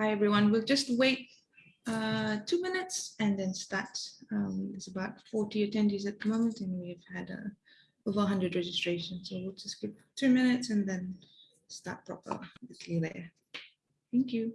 Hi, everyone. We'll just wait uh, two minutes and then start. Um, there's about 40 attendees at the moment and we've had uh, over 100 registrations. So we'll just give two minutes and then start proper with there. Thank you.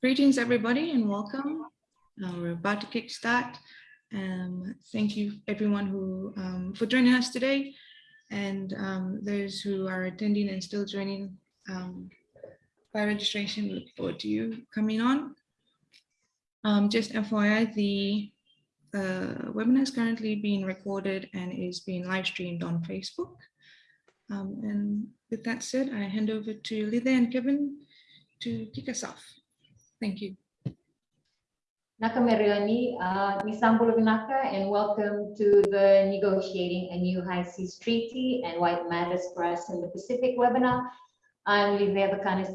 Greetings, everybody, and welcome. Uh, we're about to kickstart. Um, thank you, everyone who um, for joining us today, and um, those who are attending and still joining um, by registration. Look forward to you coming on. Um, just FYI, the uh, webinar is currently being recorded and is being live streamed on Facebook. Um, and with that said, I hand over to Lida and Kevin to kick us off. Thank you. Naka Merioni, uh, Naka, and welcome to the Negotiating a New High Seas Treaty and What Matters for Us in the Pacific webinar. I'm Livia Bakana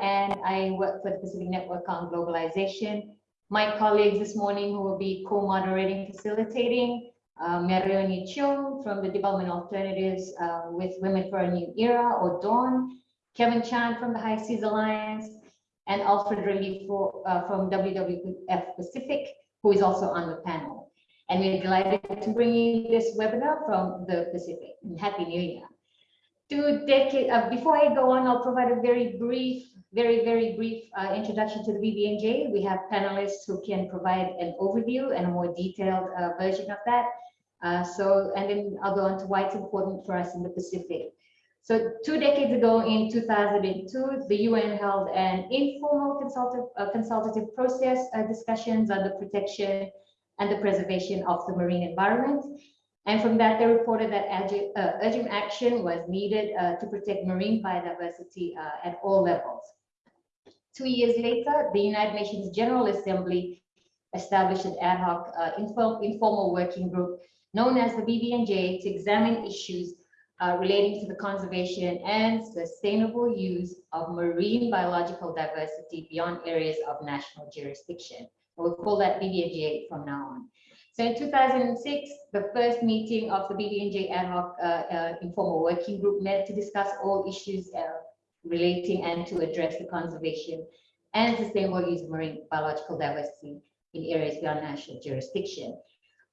and I work for the Pacific Network on Globalization. My colleagues this morning who will be co-moderating, facilitating, uh, Merioni Chung from the Development Alternatives uh, with Women for a New Era, or DAWN, Kevin Chand from the High Seas Alliance, and Alfred Ralifo uh, from WWF Pacific, who is also on the panel. And we're delighted to bring you this webinar from the Pacific. Happy New Year. Two decade, uh, before I go on, I'll provide a very brief, very, very brief uh, introduction to the BBNJ. We have panelists who can provide an overview and a more detailed uh, version of that. Uh, so, and then I'll go on to why it's important for us in the Pacific. So two decades ago in 2002, the UN held an informal consultative, uh, consultative process uh, discussions on the protection and the preservation of the marine environment. And from that, they reported that urgent, uh, urgent action was needed uh, to protect marine biodiversity uh, at all levels. Two years later, the United Nations General Assembly established an ad hoc uh, informal, informal working group known as the BBNJ to examine issues uh, relating to the conservation and sustainable use of marine biological diversity beyond areas of national jurisdiction. We'll call that BBNJ from now on. So in 2006, the first meeting of the BBNJ ad hoc uh, uh, informal working group met to discuss all issues uh, relating and to address the conservation and sustainable use of marine biological diversity in areas beyond national jurisdiction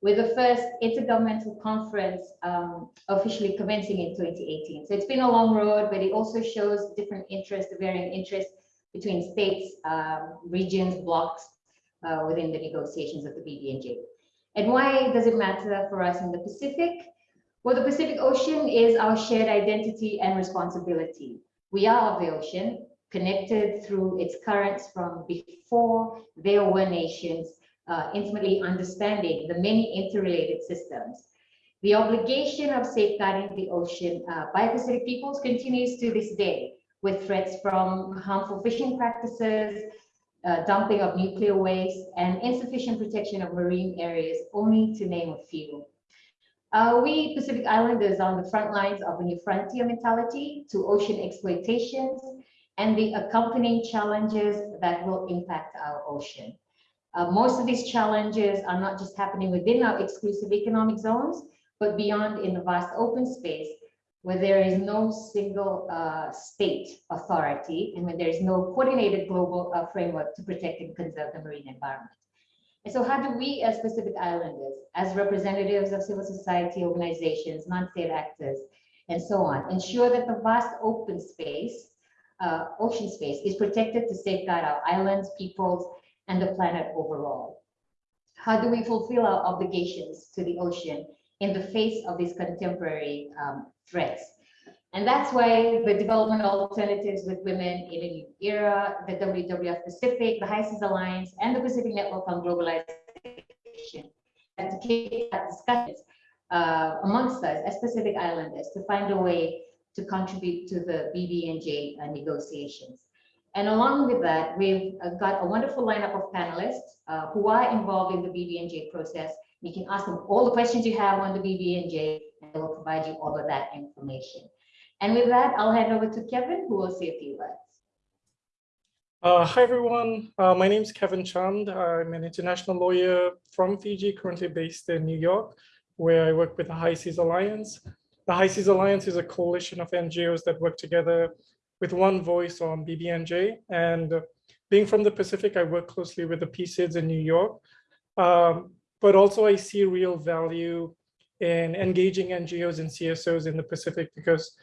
with the first intergovernmental conference um, officially commencing in 2018. So it's been a long road, but it also shows different interests, the varying interests between states, um, regions, blocks uh, within the negotiations of the BBNJ. And why does it matter for us in the Pacific? Well, the Pacific Ocean is our shared identity and responsibility. We are of the ocean, connected through its currents from before there were nations uh, intimately understanding the many interrelated systems. The obligation of safeguarding the ocean uh, by Pacific peoples continues to this day with threats from harmful fishing practices, uh, dumping of nuclear waste, and insufficient protection of marine areas, only to name a few. Uh, we Pacific Islanders are on the front lines of a new frontier mentality to ocean exploitations and the accompanying challenges that will impact our ocean. Uh, most of these challenges are not just happening within our exclusive economic zones, but beyond in the vast open space where there is no single uh, state authority and when there is no coordinated global uh, framework to protect and conserve the marine environment. And so how do we as Pacific Islanders, as representatives of civil society organizations, non-state actors, and so on, ensure that the vast open space, uh, ocean space is protected to safeguard our islands, peoples, and the planet overall. How do we fulfill our obligations to the ocean in the face of these contemporary um, threats? And that's why the development alternatives with women in a new era, the WWF Pacific, the High Seas Alliance, and the Pacific Network on Globalization, and to keep that discussions uh, amongst us as Pacific Islanders to find a way to contribute to the BBNJ uh, negotiations. And along with that, we've uh, got a wonderful lineup of panelists uh, who are involved in the BBNJ process. You can ask them all the questions you have on the BBNJ and they will provide you all of that information. And with that, I'll hand over to Kevin, who will say a few words. Uh, hi, everyone. Uh, my name is Kevin Chand. I'm an international lawyer from Fiji, currently based in New York, where I work with the High Seas Alliance. The High Seas Alliance is a coalition of NGOs that work together with one voice on BBNJ. And being from the Pacific, I work closely with the PSIDS in New York. Um, but also I see real value in engaging NGOs and CSOs in the Pacific because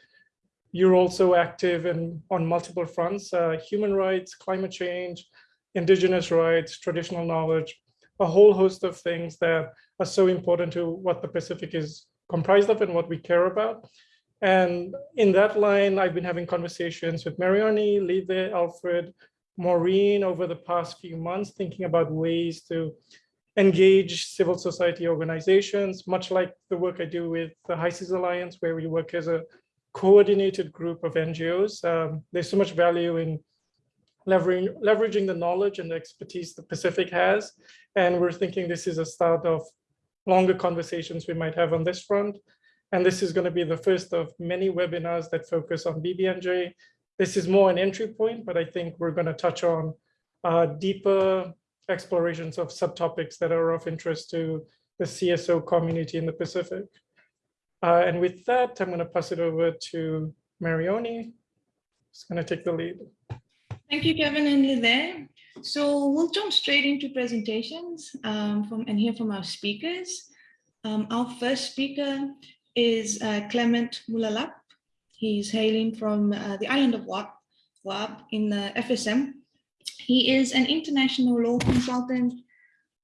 you're also active in on multiple fronts, uh, human rights, climate change, indigenous rights, traditional knowledge, a whole host of things that are so important to what the Pacific is comprised of and what we care about. And in that line, I've been having conversations with Mariani, Lide, Alfred, Maureen over the past few months, thinking about ways to engage civil society organizations, much like the work I do with the High Seas Alliance, where we work as a coordinated group of NGOs. Um, there's so much value in leveraging, leveraging the knowledge and the expertise the Pacific has. And we're thinking this is a start of longer conversations we might have on this front. And this is going to be the first of many webinars that focus on BBNJ. This is more an entry point, but I think we're going to touch on uh, deeper explorations of subtopics that are of interest to the CSO community in the Pacific. Uh, and with that, I'm going to pass it over to Marioni. Who's going to take the lead. Thank you, Kevin and Lide. So we'll jump straight into presentations um, from and hear from our speakers. Um, our first speaker is uh, Clement Mulalap. He's hailing from uh, the island of Yap, Yap in the FSM. He is an international law consultant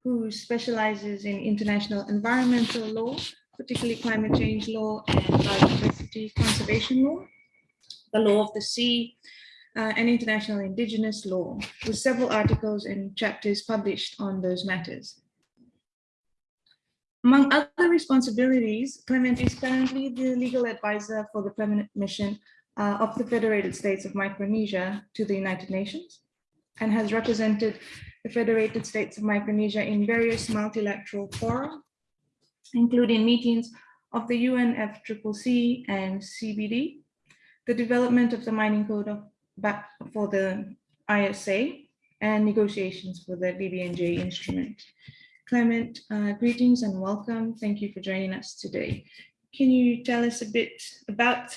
who specializes in international environmental law, particularly climate change law and biodiversity conservation law, the law of the sea, uh, and international indigenous law, with several articles and chapters published on those matters. Among other responsibilities, Clement is currently the legal advisor for the permanent mission uh, of the Federated States of Micronesia to the United Nations and has represented the Federated States of Micronesia in various multilateral fora, including meetings of the UNFCCC and CBD, the development of the mining code of, for the ISA, and negotiations for the BBNJ instrument. Clement, uh, greetings and welcome. Thank you for joining us today. Can you tell us a bit about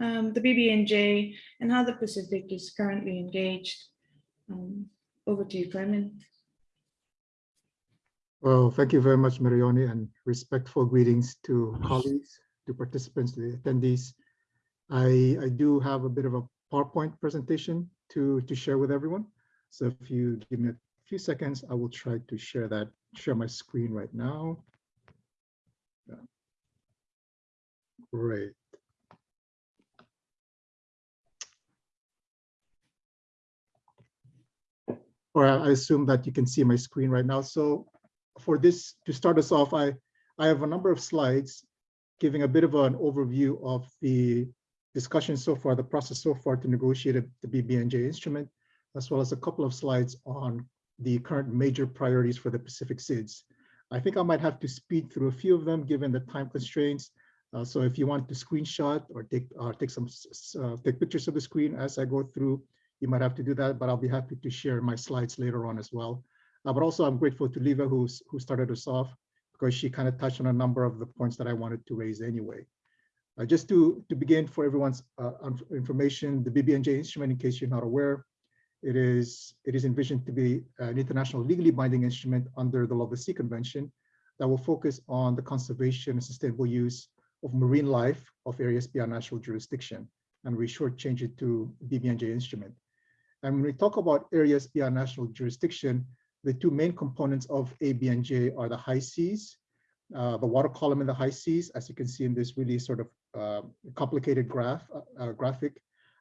um, the BBNJ and how the Pacific is currently engaged? Um, over to you, Clement. Well, thank you very much, Marioni, and respectful greetings to colleagues, to participants, to the attendees. I, I do have a bit of a PowerPoint presentation to, to share with everyone. So if you give me a few seconds, I will try to share that, share my screen right now. Yeah. Great. Or I assume that you can see my screen right now. So for this, to start us off, I, I have a number of slides giving a bit of an overview of the discussion so far, the process so far to negotiate the BBNJ instrument, as well as a couple of slides on the current major priorities for the Pacific SIDS. I think I might have to speed through a few of them given the time constraints. Uh, so if you want to screenshot or take uh, take some uh, take pictures of the screen as I go through, you might have to do that, but I'll be happy to share my slides later on as well. Uh, but also I'm grateful to Liva who's who started us off because she kind of touched on a number of the points that I wanted to raise anyway. Uh, just to, to begin for everyone's uh, information, the BBNJ instrument, in case you're not aware, it is, it is envisioned to be an international legally binding instrument under the Law of the Sea Convention that will focus on the conservation and sustainable use of marine life of areas beyond national jurisdiction. And we shortchange it to BBNJ instrument. And when we talk about areas beyond national jurisdiction, the two main components of ABNJ are the high seas, uh, the water column in the high seas, as you can see in this really sort of uh, complicated graph uh, uh, graphic,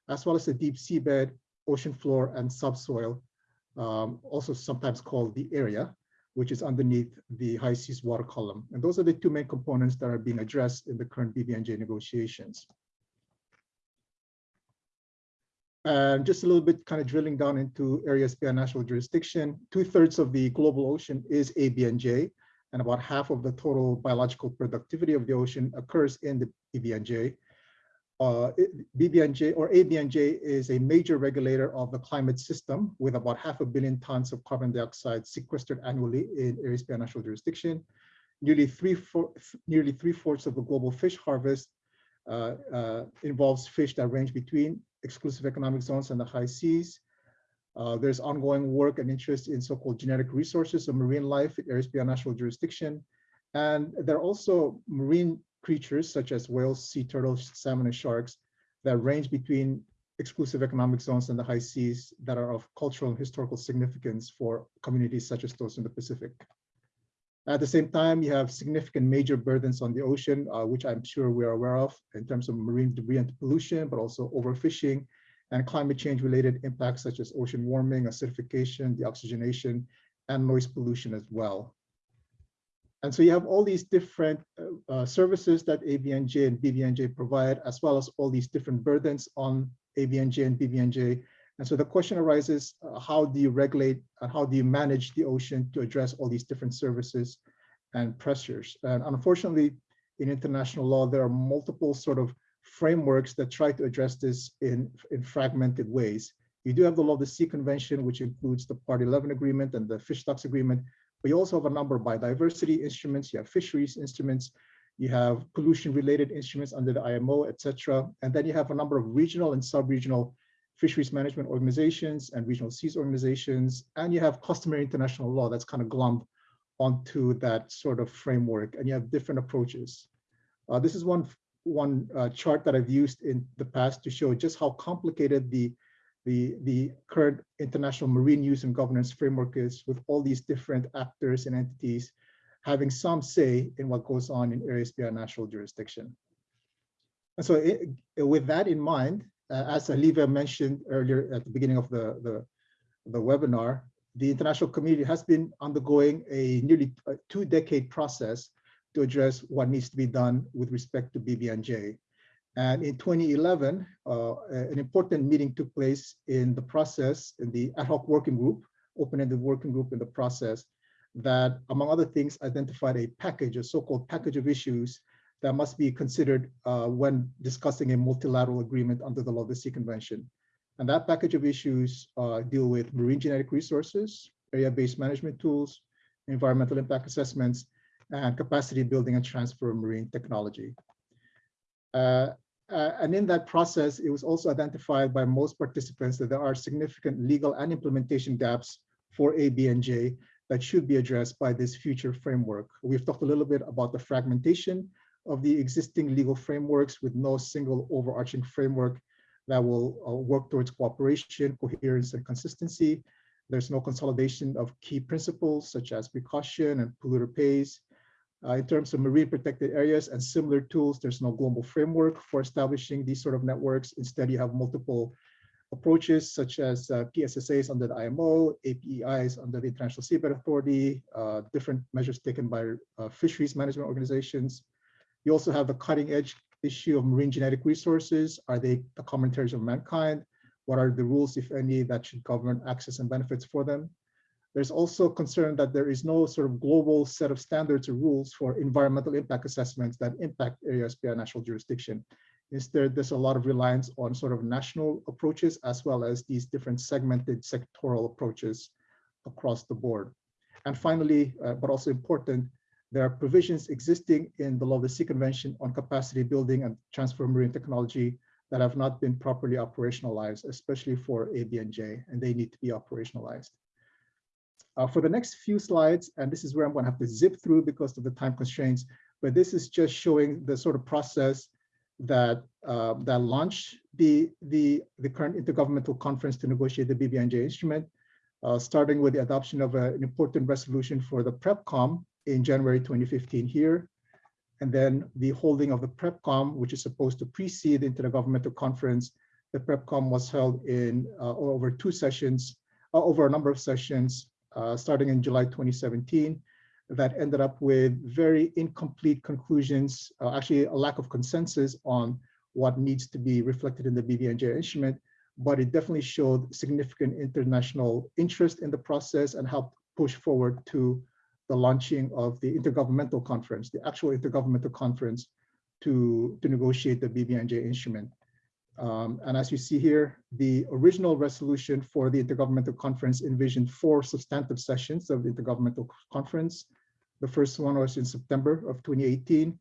as well as the deep seabed, ocean floor, and subsoil, um, also sometimes called the area, which is underneath the high seas water column. And those are the two main components that are being addressed in the current BBNJ negotiations. And just a little bit kind of drilling down into areas beyond national jurisdiction, two thirds of the global ocean is ABNJ, and about half of the total biological productivity of the ocean occurs in the BBNJ. Uh, BBNJ or ABNJ is a major regulator of the climate system with about half a billion tons of carbon dioxide sequestered annually in beyond national jurisdiction. Nearly three, four, nearly three fourths of the global fish harvest uh, uh, involves fish that range between exclusive economic zones and the high seas. Uh, there's ongoing work and interest in so-called genetic resources of marine life in beyond national jurisdiction. And there are also marine creatures such as whales, sea turtles, salmon, and sharks that range between exclusive economic zones and the high seas that are of cultural and historical significance for communities such as those in the Pacific. At the same time, you have significant major burdens on the ocean, uh, which I'm sure we are aware of in terms of marine debris and pollution, but also overfishing and climate change related impacts such as ocean warming, acidification, deoxygenation, and noise pollution as well. And so you have all these different uh, uh services that ABNJ and BBNJ provide, as well as all these different burdens on ABNJ and BBNJ. And so the question arises, uh, how do you regulate and how do you manage the ocean to address all these different services and pressures? And unfortunately, in international law, there are multiple sort of frameworks that try to address this in, in fragmented ways. You do have the Law of the Sea Convention, which includes the Part 11 agreement and the Fish Stocks Agreement, but you also have a number of biodiversity instruments, you have fisheries instruments, you have pollution related instruments under the IMO, etc. And then you have a number of regional and sub-regional fisheries management organizations and regional seas organizations, and you have customary international law that's kind of glommed onto that sort of framework, and you have different approaches. Uh, this is one one uh, chart that I've used in the past to show just how complicated the the the current international marine use and governance framework is, with all these different actors and entities having some say in what goes on in areas beyond national jurisdiction. And so, it, with that in mind, uh, as Olivia mentioned earlier at the beginning of the the, the webinar, the international community has been undergoing a nearly two-decade process to address what needs to be done with respect to BBNJ. And in 2011, uh, an important meeting took place in the process, in the ad hoc working group, open-ended working group in the process, that among other things, identified a package, a so-called package of issues that must be considered uh, when discussing a multilateral agreement under the Law of the Sea Convention. And that package of issues uh, deal with marine genetic resources, area-based management tools, environmental impact assessments, and capacity building and transfer of marine technology. Uh, uh, and in that process, it was also identified by most participants that there are significant legal and implementation gaps for ABNJ that should be addressed by this future framework. We've talked a little bit about the fragmentation of the existing legal frameworks with no single overarching framework that will uh, work towards cooperation, coherence, and consistency. There's no consolidation of key principles such as precaution and polluter pays. Uh, in terms of marine protected areas and similar tools, there's no global framework for establishing these sort of networks. Instead, you have multiple approaches such as uh, PSSAs under the IMO, APEIs under the International Seabed Authority, uh, different measures taken by uh, fisheries management organizations. You also have the cutting edge issue of marine genetic resources. Are they the common heritage of mankind? What are the rules, if any, that should govern access and benefits for them? There's also concern that there is no sort of global set of standards or rules for environmental impact assessments that impact areas beyond national jurisdiction. Instead, there's a lot of reliance on sort of national approaches as well as these different segmented sectoral approaches across the board. And finally, uh, but also important, there are provisions existing in the Law of the Sea Convention on capacity building and transfer marine technology that have not been properly operationalized, especially for ABNJ, and they need to be operationalized. Uh, for the next few slides, and this is where I'm going to have to zip through because of the time constraints, but this is just showing the sort of process that uh, that launched the, the, the current intergovernmental conference to negotiate the BBNJ instrument, uh, starting with the adoption of a, an important resolution for the PrepCom in January 2015 here, and then the holding of the PrepCom, which is supposed to precede the intergovernmental conference. The PrepCom was held in uh, over two sessions, uh, over a number of sessions, starting in July 2017 that ended up with very incomplete conclusions, uh, actually a lack of consensus on what needs to be reflected in the BBNJ instrument, but it definitely showed significant international interest in the process and helped push forward to the launching of the intergovernmental conference, the actual intergovernmental conference to, to negotiate the BBNJ instrument. Um, and as you see here, the original resolution for the Intergovernmental Conference envisioned four substantive sessions of the Intergovernmental Conference. The first one was in September of 2018.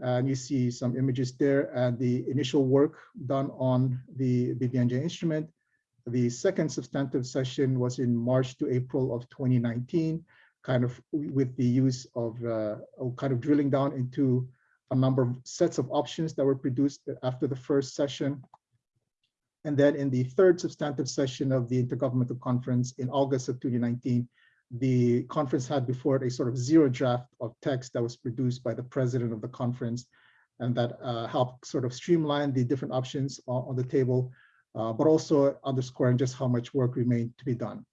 And you see some images there and the initial work done on the BBNJ instrument. The second substantive session was in March to April of 2019, kind of with the use of uh, kind of drilling down into a number of sets of options that were produced after the first session. And then in the third substantive session of the Intergovernmental Conference in August of 2019, the conference had before it a sort of zero draft of text that was produced by the president of the conference and that uh, helped sort of streamline the different options on, on the table, uh, but also underscoring just how much work remained to be done.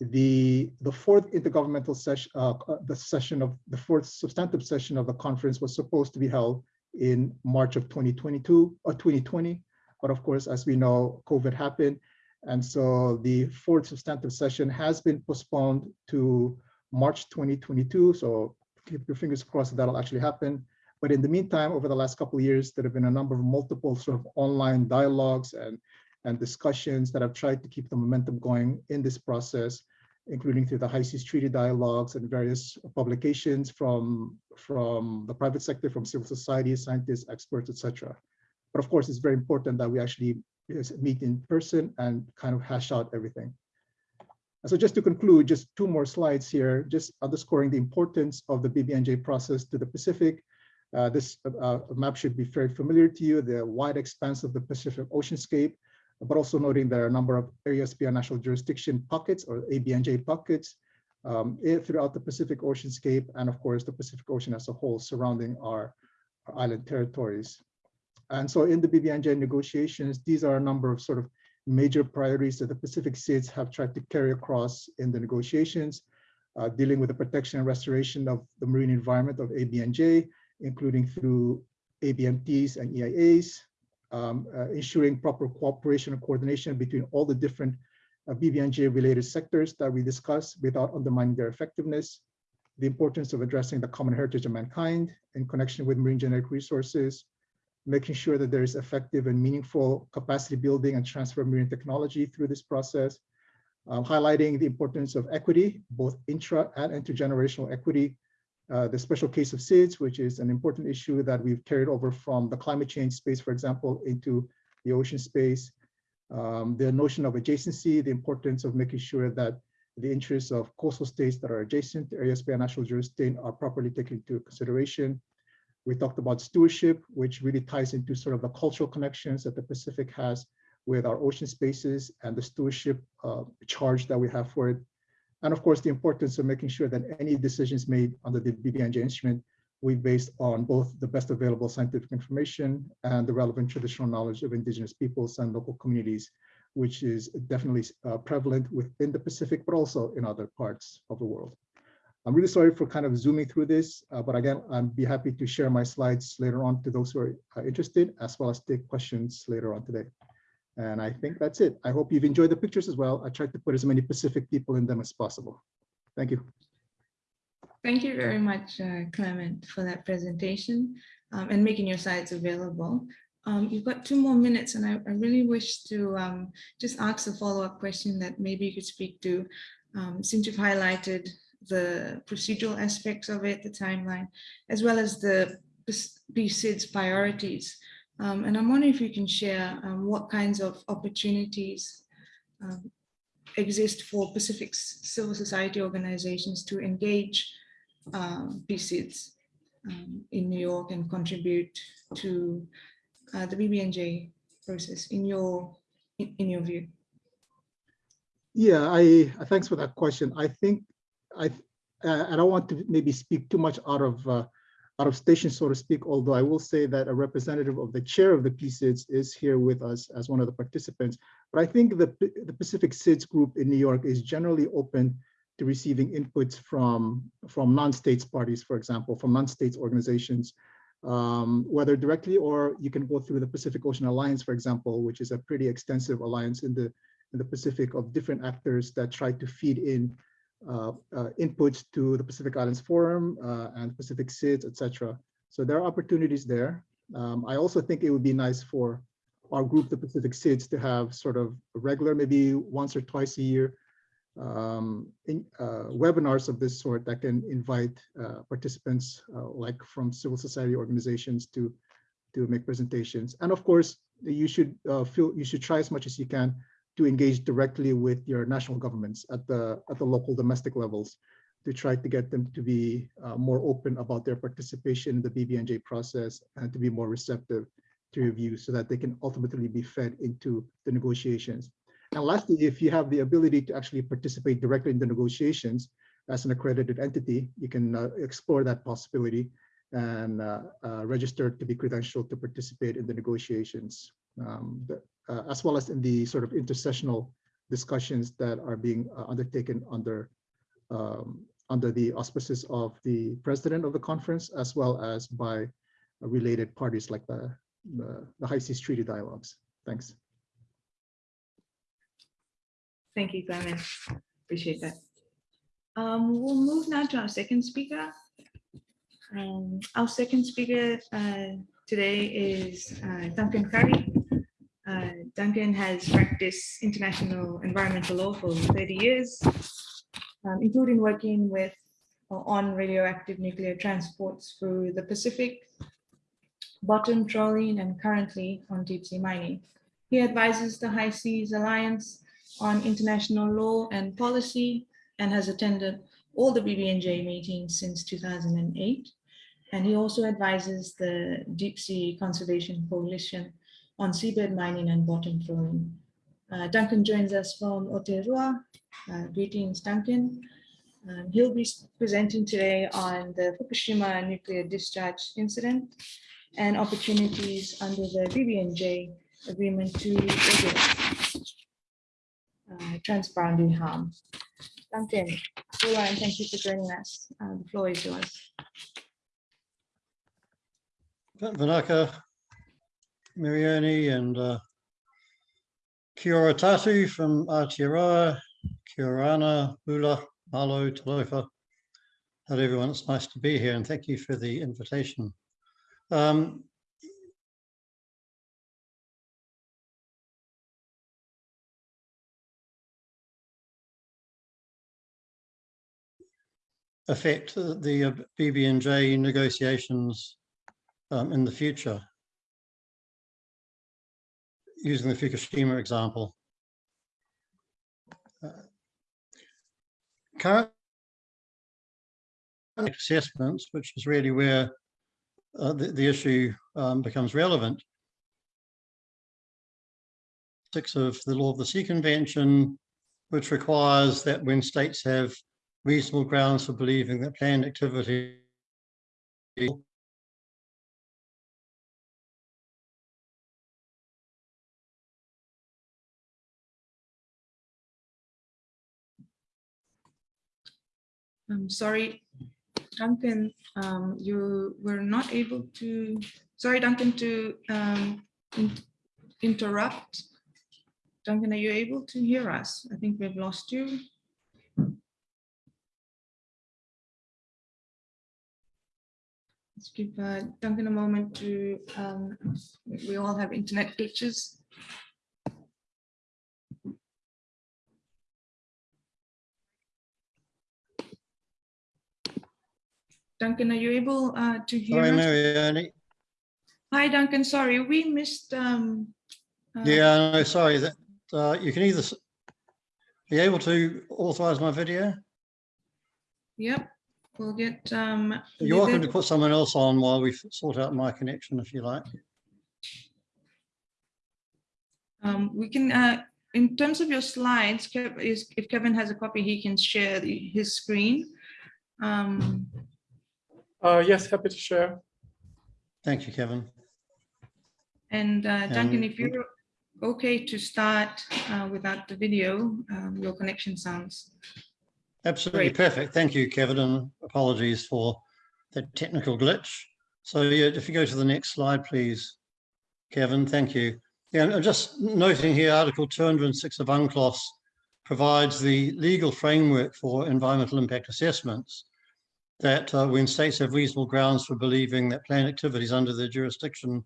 The, the fourth intergovernmental session, uh, the session of the fourth substantive session of the conference was supposed to be held in March of 2022 or 2020. But of course, as we know, COVID happened. And so the fourth substantive session has been postponed to March 2022. So keep your fingers crossed that that'll actually happen. But in the meantime, over the last couple of years, there have been a number of multiple sort of online dialogues and, and discussions that have tried to keep the momentum going in this process including through the High Seas Treaty dialogues and various publications from, from the private sector, from civil society, scientists, experts, etc. But of course, it's very important that we actually meet in person and kind of hash out everything. So just to conclude, just two more slides here, just underscoring the importance of the BBNJ process to the Pacific. Uh, this uh, map should be very familiar to you, the wide expanse of the Pacific Oceanscape, but also noting there are a number of areas beyond national jurisdiction pockets or ABNJ pockets um, throughout the Pacific Oceanscape, and of course, the Pacific Ocean as a whole surrounding our, our island territories. And so in the BBNJ negotiations, these are a number of sort of major priorities that the Pacific states have tried to carry across in the negotiations, uh, dealing with the protection and restoration of the marine environment of ABNJ, including through ABMTs and EIAs, um, uh, ensuring proper cooperation and coordination between all the different uh, BBNJ related sectors that we discussed without undermining their effectiveness, the importance of addressing the common heritage of mankind in connection with marine genetic resources, making sure that there is effective and meaningful capacity building and transfer of marine technology through this process, um, highlighting the importance of equity, both intra and intergenerational equity, uh, the special case of SIDS, which is an important issue that we've carried over from the climate change space, for example, into the ocean space. Um, the notion of adjacency, the importance of making sure that the interests of coastal states that are adjacent to areas by national jurisdiction are properly taken into consideration. We talked about stewardship, which really ties into sort of the cultural connections that the Pacific has with our ocean spaces and the stewardship uh, charge that we have for it. And of course, the importance of making sure that any decisions made under the BBNJ instrument we based on both the best available scientific information and the relevant traditional knowledge of indigenous peoples and local communities, which is definitely uh, prevalent within the Pacific, but also in other parts of the world. I'm really sorry for kind of zooming through this, uh, but again, I'd be happy to share my slides later on to those who are uh, interested, as well as take questions later on today. And I think that's it. I hope you've enjoyed the pictures as well. I tried to put as many Pacific people in them as possible. Thank you. Thank you very much, uh, Clement, for that presentation um, and making your slides available. Um, you've got two more minutes and I, I really wish to um, just ask a follow-up question that maybe you could speak to um, since you've highlighted the procedural aspects of it, the timeline, as well as the PSIDS' priorities. Um, and I'm wondering if you can share um, what kinds of opportunities um, exist for Pacific civil society organizations to engage um, PSIDS um, in New York and contribute to uh, the BBNJ process in your in, your view? Yeah, I thanks for that question. I think I uh, I don't want to maybe speak too much out of uh, out of station, so to speak, although I will say that a representative of the chair of the PSIDS is here with us as one of the participants. But I think the, the Pacific SIDS group in New York is generally open to receiving inputs from, from non-states parties, for example, from non-states organizations, um, whether directly or you can go through the Pacific Ocean Alliance, for example, which is a pretty extensive alliance in the, in the Pacific of different actors that try to feed in inputs to the Pacific Islands Forum uh, and Pacific SIDS, etc. So there are opportunities there. Um, I also think it would be nice for our group, the Pacific SIDS, to have sort of regular, maybe once or twice a year, um, in, uh, webinars of this sort that can invite uh, participants, uh, like from civil society organizations, to to make presentations. And of course, you should feel you should try as much as you can to engage directly with your national governments at the at the local domestic levels to try to get them to be uh, more open about their participation in the BBNJ process and to be more receptive to review so that they can ultimately be fed into the negotiations. And lastly, if you have the ability to actually participate directly in the negotiations as an accredited entity, you can uh, explore that possibility and uh, uh register to be credentialed to participate in the negotiations. Um, uh, as well as in the sort of intersessional discussions that are being uh, undertaken under um, under the auspices of the president of the conference, as well as by related parties like the, the, the High Seas Treaty Dialogues. Thanks. Thank you, Clement. Appreciate that. Um, we'll move now to our second speaker. Um, our second speaker uh, today is uh, Duncan Currie. Uh, Duncan has practiced international environmental law for 30 years, um, including working with on radioactive nuclear transports through the Pacific, bottom trawling, and currently on deep sea mining. He advises the High Seas Alliance on international law and policy and has attended all the BBNJ meetings since 2008. And he also advises the Deep Sea Conservation Coalition on seabed mining and bottom trawling. Uh, Duncan joins us from Aotearoa. Uh, greetings, Duncan. Um, he'll be presenting today on the Fukushima nuclear discharge incident and opportunities under the BBNJ agreement to regulate uh, transboundary harm. Duncan, hello and thank you for joining us. Uh, the floor is yours. Vinaka, Mirioni and uh, from Aotearoa, Kia orana, Hula, Malo, Talofa. Hello everyone, it's nice to be here and thank you for the invitation. Um, affect the BBNJ negotiations um, in the future. Using the Fukushima example. Uh, Current assessments, which is really where uh, the, the issue um, becomes relevant. Six of the Law of the Sea Convention, which requires that when states have reasonable grounds for believing that planned activity I'm sorry, Duncan, um, you were not able to, sorry, Duncan, to um, in- interrupt. Duncan, are you able to hear us? I think we've lost you. Let's give uh, Duncan a moment to, um, we all have internet glitches. Duncan, are you able uh, to hear Sorry, us? Marioni. Hi, Duncan, sorry, we missed. um, uh, Yeah, no, sorry, that, uh, you can either, be able to authorize my video? Yep, we'll get. um, You're welcome to put someone else on while we sort out my connection if you like. um, We can, uh, in terms of your slides, if Kevin has a copy, he can share the- his screen. Um, Uh, yes, happy to share. Thank you, Kevin. And uh, Duncan, Um, if you're okay to start uh, without the video, um, your connection sounds. Absolutely Great. perfect. Thank you, Kevin, and apologies for that technical glitch. So yeah, if you go to the next slide, please. Kevin, thank you. Yeah, and just noting here, Article 206 of UNCLOS provides the legal framework for environmental impact assessments that uh, when states have reasonable grounds for believing that planned activities under their jurisdiction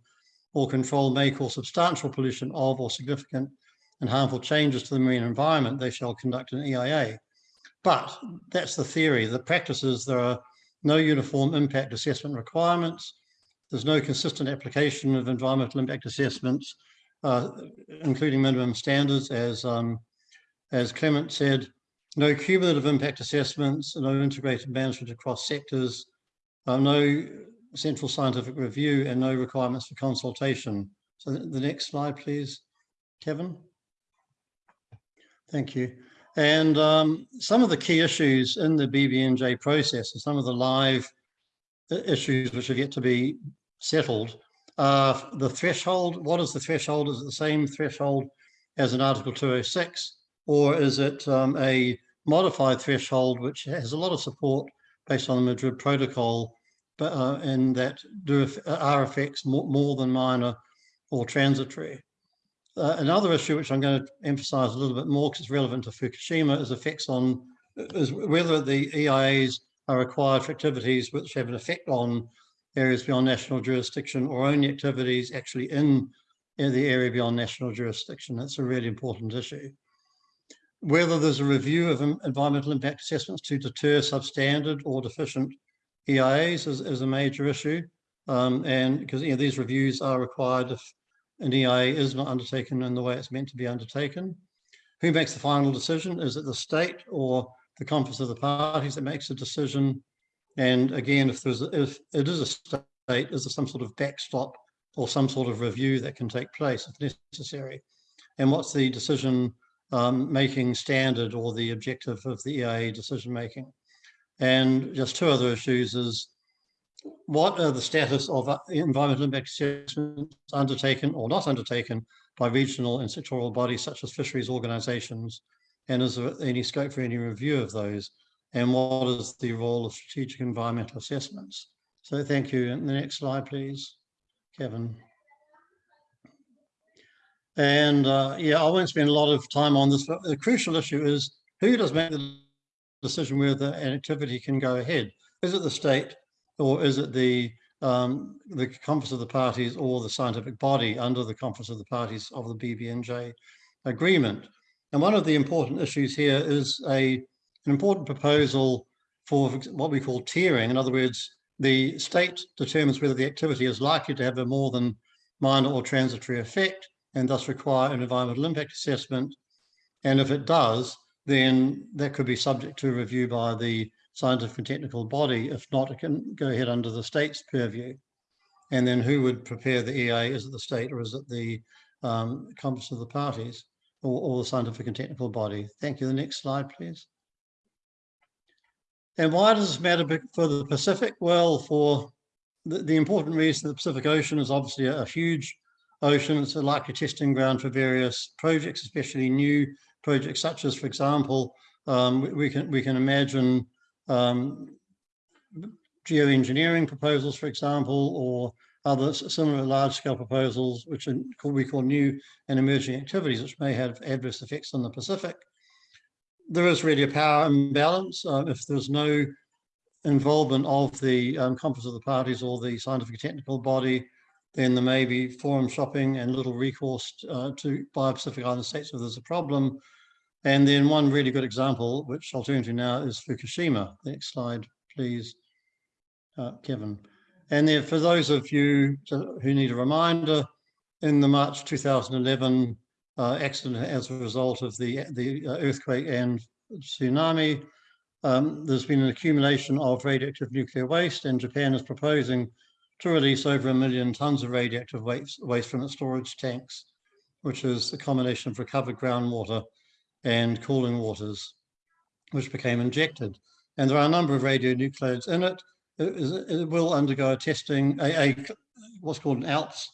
or control may cause substantial pollution of or significant and harmful changes to the marine environment, they shall conduct an EIA. But that's the theory. The practice is there are no uniform impact assessment requirements. There's no consistent application of environmental impact assessments, uh, including minimum standards, as um, as Clement said. No cumulative impact assessments, no integrated management across sectors, uh, no central scientific review, and no requirements for consultation. So the next slide, please, Kevin. Thank you. And um, some of the key issues in the BBNJ process and some of the live issues which have yet to be settled are the threshold. What is the threshold? Is it the same threshold as in Article 206? Or is it um, a modified threshold which has a lot of support based on the Madrid Protocol but, uh, and that do are effects more, more than minor or transitory? Uh, another issue which I'm going to emphasize a little bit more because it's relevant to Fukushima is effects on is whether the EIAs are required for activities which have an effect on areas beyond national jurisdiction or only activities actually in, in the area beyond national jurisdiction. That's a really important issue. Whether there's a review of environmental impact assessments to deter substandard or deficient EIAs is, is a major issue. Um, and because you know, these reviews are required if an EIA is not undertaken in the way it's meant to be undertaken. Who makes the final decision? Is it the state or the conference of the parties that makes a decision? And again, if there's if it is a state, is there some sort of backstop or some sort of review that can take place if necessary? And what's the decision um, making standard or the objective of the EIA decision making? And just two other issues is what are the status of uh, environmental impact assessments undertaken or not undertaken by regional and sectoral bodies such as fisheries organizations? And is there any scope for any review of those? And what is the role of strategic environmental assessments? So thank you. And the next slide, please, Kevin. And uh, yeah, I won't spend a lot of time on this, but the crucial issue is who does make the decision whether an activity can go ahead? Is it the state or is it the um, the conference of the parties or the scientific body under the conference of the parties of the BBNJ agreement? And one of the important issues here is a an important proposal for what we call tiering. In other words, the state determines whether the activity is likely to have a more than minor or transitory effect and thus require an environmental impact assessment. And if it does, then that could be subject to review by the scientific and technical body. If not, it can go ahead under the state's purview. And then who would prepare the EA? Is it the state or is it the um, conference of the parties or, or the scientific and technical body? Thank you. The next slide, please. And why does this matter for the Pacific? Well, for the, the important reason the Pacific Ocean is obviously a, a huge ocean. It's a likely testing ground for various projects, especially new projects such as, for example, um, we, we, can we can imagine um, geoengineering proposals, for example, or other similar large-scale proposals, which are, we call new and emerging activities, which may have adverse effects on the Pacific. There is really a power imbalance. Uh, if there's no involvement of the um, conference of the parties or the scientific technical body, then there may be forum shopping and little recourse uh, to by Pacific Island states if there's a problem. And then one really good example, which I'll turn to now, is Fukushima. Next slide, please, uh, Kevin. And then for those of you who need a reminder, in the March 2011 uh, accident as a result of the, the uh, earthquake and tsunami, um, there's been an accumulation of radioactive nuclear waste and Japan is proposing to release over a million tons of radioactive waste, waste from its storage tanks, which is a combination of recovered groundwater and cooling waters, which became injected. And there are a number of radionuclides in it. It, it will undergo a testing, a, a, what's called an ALPS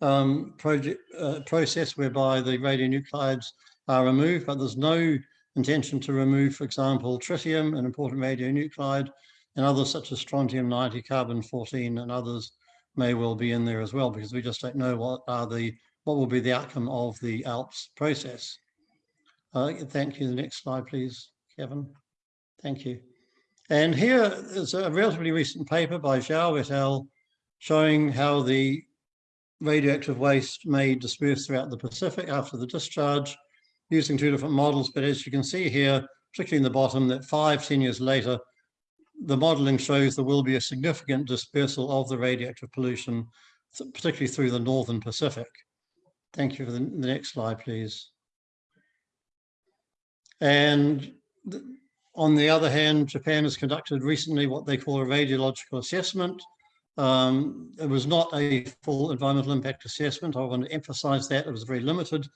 um, project, uh, process whereby the radionuclides are removed, but there's no intention to remove, for example, tritium, an important radionuclide, and others such as strontium 90, carbon 14, and others may well be in there as well, because we just don't know what are the what will be the outcome of the ALPS process. Uh, thank you. The next slide, please, Kevin. Thank you. And here is a relatively recent paper by Zhao et al. showing how the radioactive waste may disperse throughout the Pacific after the discharge using two different models. But as you can see here, particularly in the bottom, that five, 10 years later, the modeling shows there will be a significant dispersal of the radioactive pollution, particularly through the Northern Pacific. Thank you for the, the next slide, please. And on the other hand, Japan has conducted recently what they call a radiological assessment. Um, it was not a full environmental impact assessment. I want to emphasize that. It was a very limited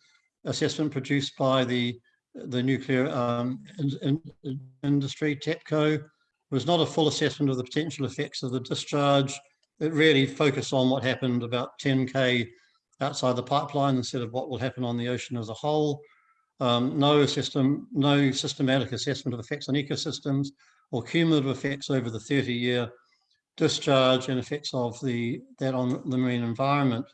assessment produced by the, the nuclear um, in, in industry, TEPCO. Was not a full assessment of the potential effects of the discharge. It really focused on what happened about 10K outside the pipeline instead of what will happen on the ocean as a whole um, no system, no systematic assessment of effects on ecosystems or cumulative effects over the 30 year discharge and effects of the that on the marine environment.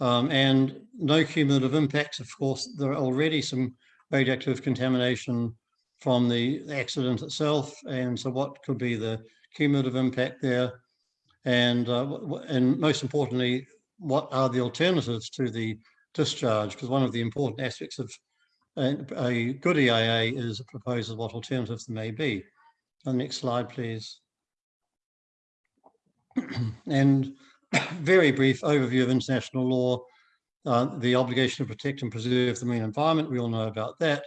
Um, and no cumulative impacts. Of course, there are already some radioactive contamination from the accident itself. And so what could be the cumulative impact there? And, uh, and most importantly, what are the alternatives to the discharge? Because one of the important aspects of a good EIA is a proposal what alternatives there may be. The next slide, please. and very brief overview of international law. uh, the obligation to protect and preserve the marine environment. We all know about that.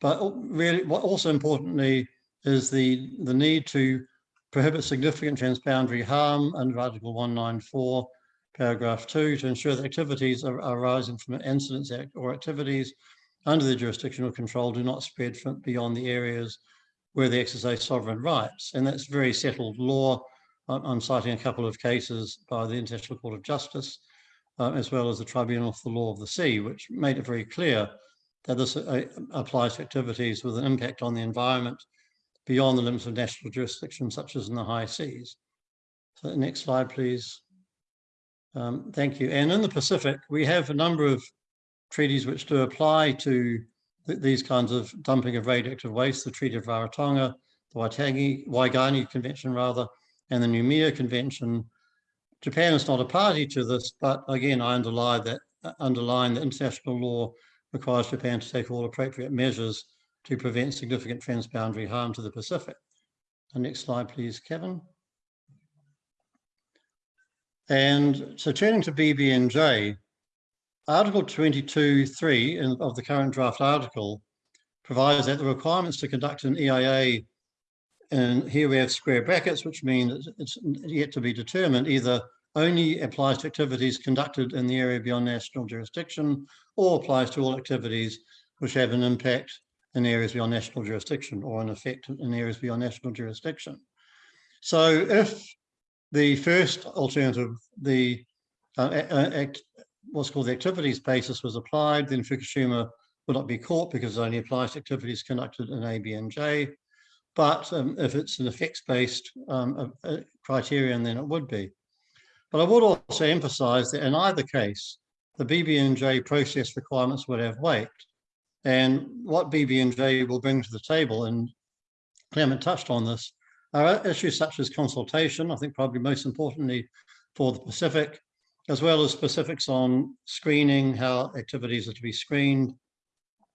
But really, what also importantly is the, the need to prohibit significant transboundary harm under Article 194, paragraph 2, to ensure that activities are, arising from incidents act or activities under the jurisdictional control do not spread from beyond the areas where they exercise sovereign rights. And that's very settled law. I'm citing a couple of cases by the International Court of Justice, uh, as well as the Tribunal for the Law of the Sea, which made it very clear that this uh, applies to activities with an impact on the environment beyond the limits of national jurisdiction, such as in the high seas. So next slide, please. Um, thank you. And in the Pacific, we have a number of treaties which do apply to th these kinds of dumping of radioactive waste, the Treaty of Rarotonga, the Waitangi, Waigani Convention rather, and the Noumea Convention. Japan is not a party to this, but again, I underline that, uh, underline that international law requires Japan to take all appropriate measures to prevent significant transboundary harm to the Pacific. Next slide, please, Kevin. And so turning to BBNJ, Article 22.3 of the current draft article provides that the requirements to conduct an EIA, and here we have square brackets, which mean that it's yet to be determined, either only applies to activities conducted in the area beyond national jurisdiction or applies to all activities which have an impact in areas beyond national jurisdiction or an effect in areas beyond national jurisdiction. So if the first alternative, the uh, what's called the activities basis was applied, then Fukushima would not be caught because it only applies to activities conducted in ABNJ. But um, if it's an effects-based um, criterion, then it would be. But I would also emphasize that in either case, the BBNJ process requirements would have weight. And what BBNJ will bring to the table, and Clement touched on this, are issues such as consultation, I think probably most importantly for the Pacific, as well as specifics on screening, how activities are to be screened,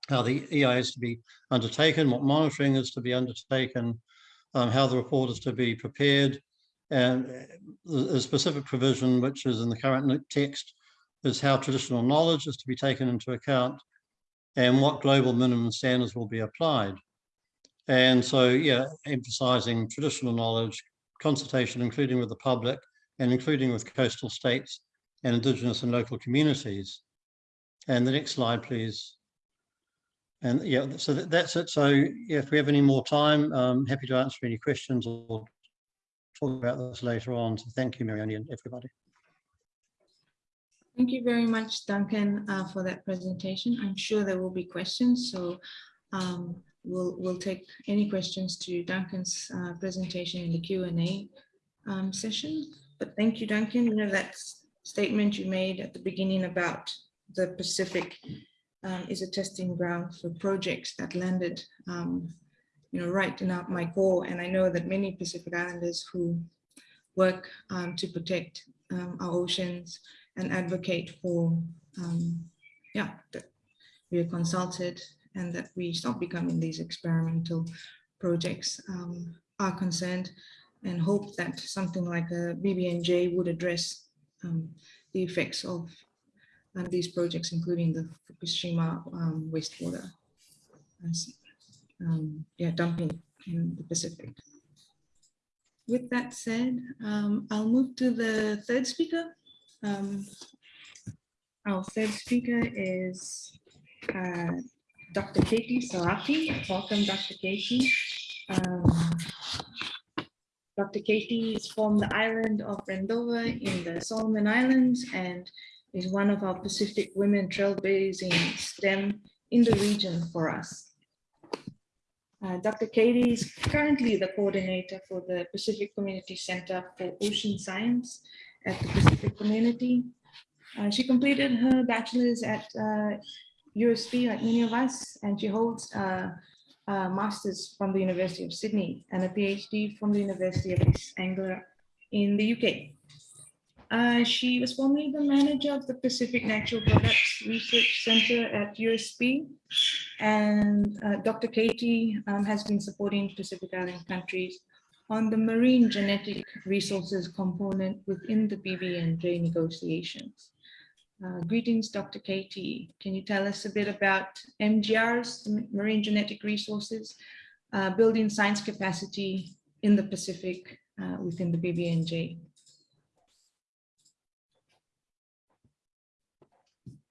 how the EI is to be undertaken, what monitoring is to be undertaken, um, how the report is to be prepared, and the specific provision, which is in the current text, is how traditional knowledge is to be taken into account and what global minimum standards will be applied. And so, yeah, emphasizing traditional knowledge, consultation, including with the public and including with coastal states and indigenous and local communities. And the next slide, please. And yeah, so that, that's it. So yeah, if we have any more time, I'm happy to answer any questions or talk about this later on. So thank you, Marianne and everybody. Thank you very much, Duncan, uh, for that presentation. I'm sure there will be questions, so um, we'll, we'll take any questions to Duncan's uh, presentation in the Q&A um, session. But thank you, Duncan. You know, that statement you made at the beginning about the Pacific um, is a testing ground for projects that landed, um, you know, right in my core. And I know that many Pacific Islanders who work um, to protect our oceans and advocate for, um, yeah, that we are consulted and that we stop becoming these experimental projects um, are concerned and hope that something like a BBNJ would address um, the effects of uh, these projects, including the Fukushima um, wastewater um, yeah, dumping in the Pacific. With that said, um, I'll move to the third speaker. Um, our third speaker is uh, Dr. Katie Saraki. Welcome, Dr. Katie. Um, Dr. Katie is from the island of Rendova in the Solomon Islands and is one of our Pacific women trailblazing STEM in the region for us. Uh, Dr. Katie is currently the coordinator for the Pacific Community Center for Ocean Science at the Pacific Community. Uh, she completed her bachelor's at uh, USP, like many of us, and she holds a, a, master's from the University of Sydney and a PhD from the University of East Anglia in the UK. Uh, she was formerly the manager of the Pacific Natural Products Research Center at USP. And uh, Dr. Katie um, has been supporting Pacific Island countries on the marine genetic resources component within the BBNJ negotiations. Uh, greetings, Dr. Katie. Can you tell us a bit about MGRs, Marine Genetic Resources, uh, building science capacity in the Pacific uh, within the BBNJ?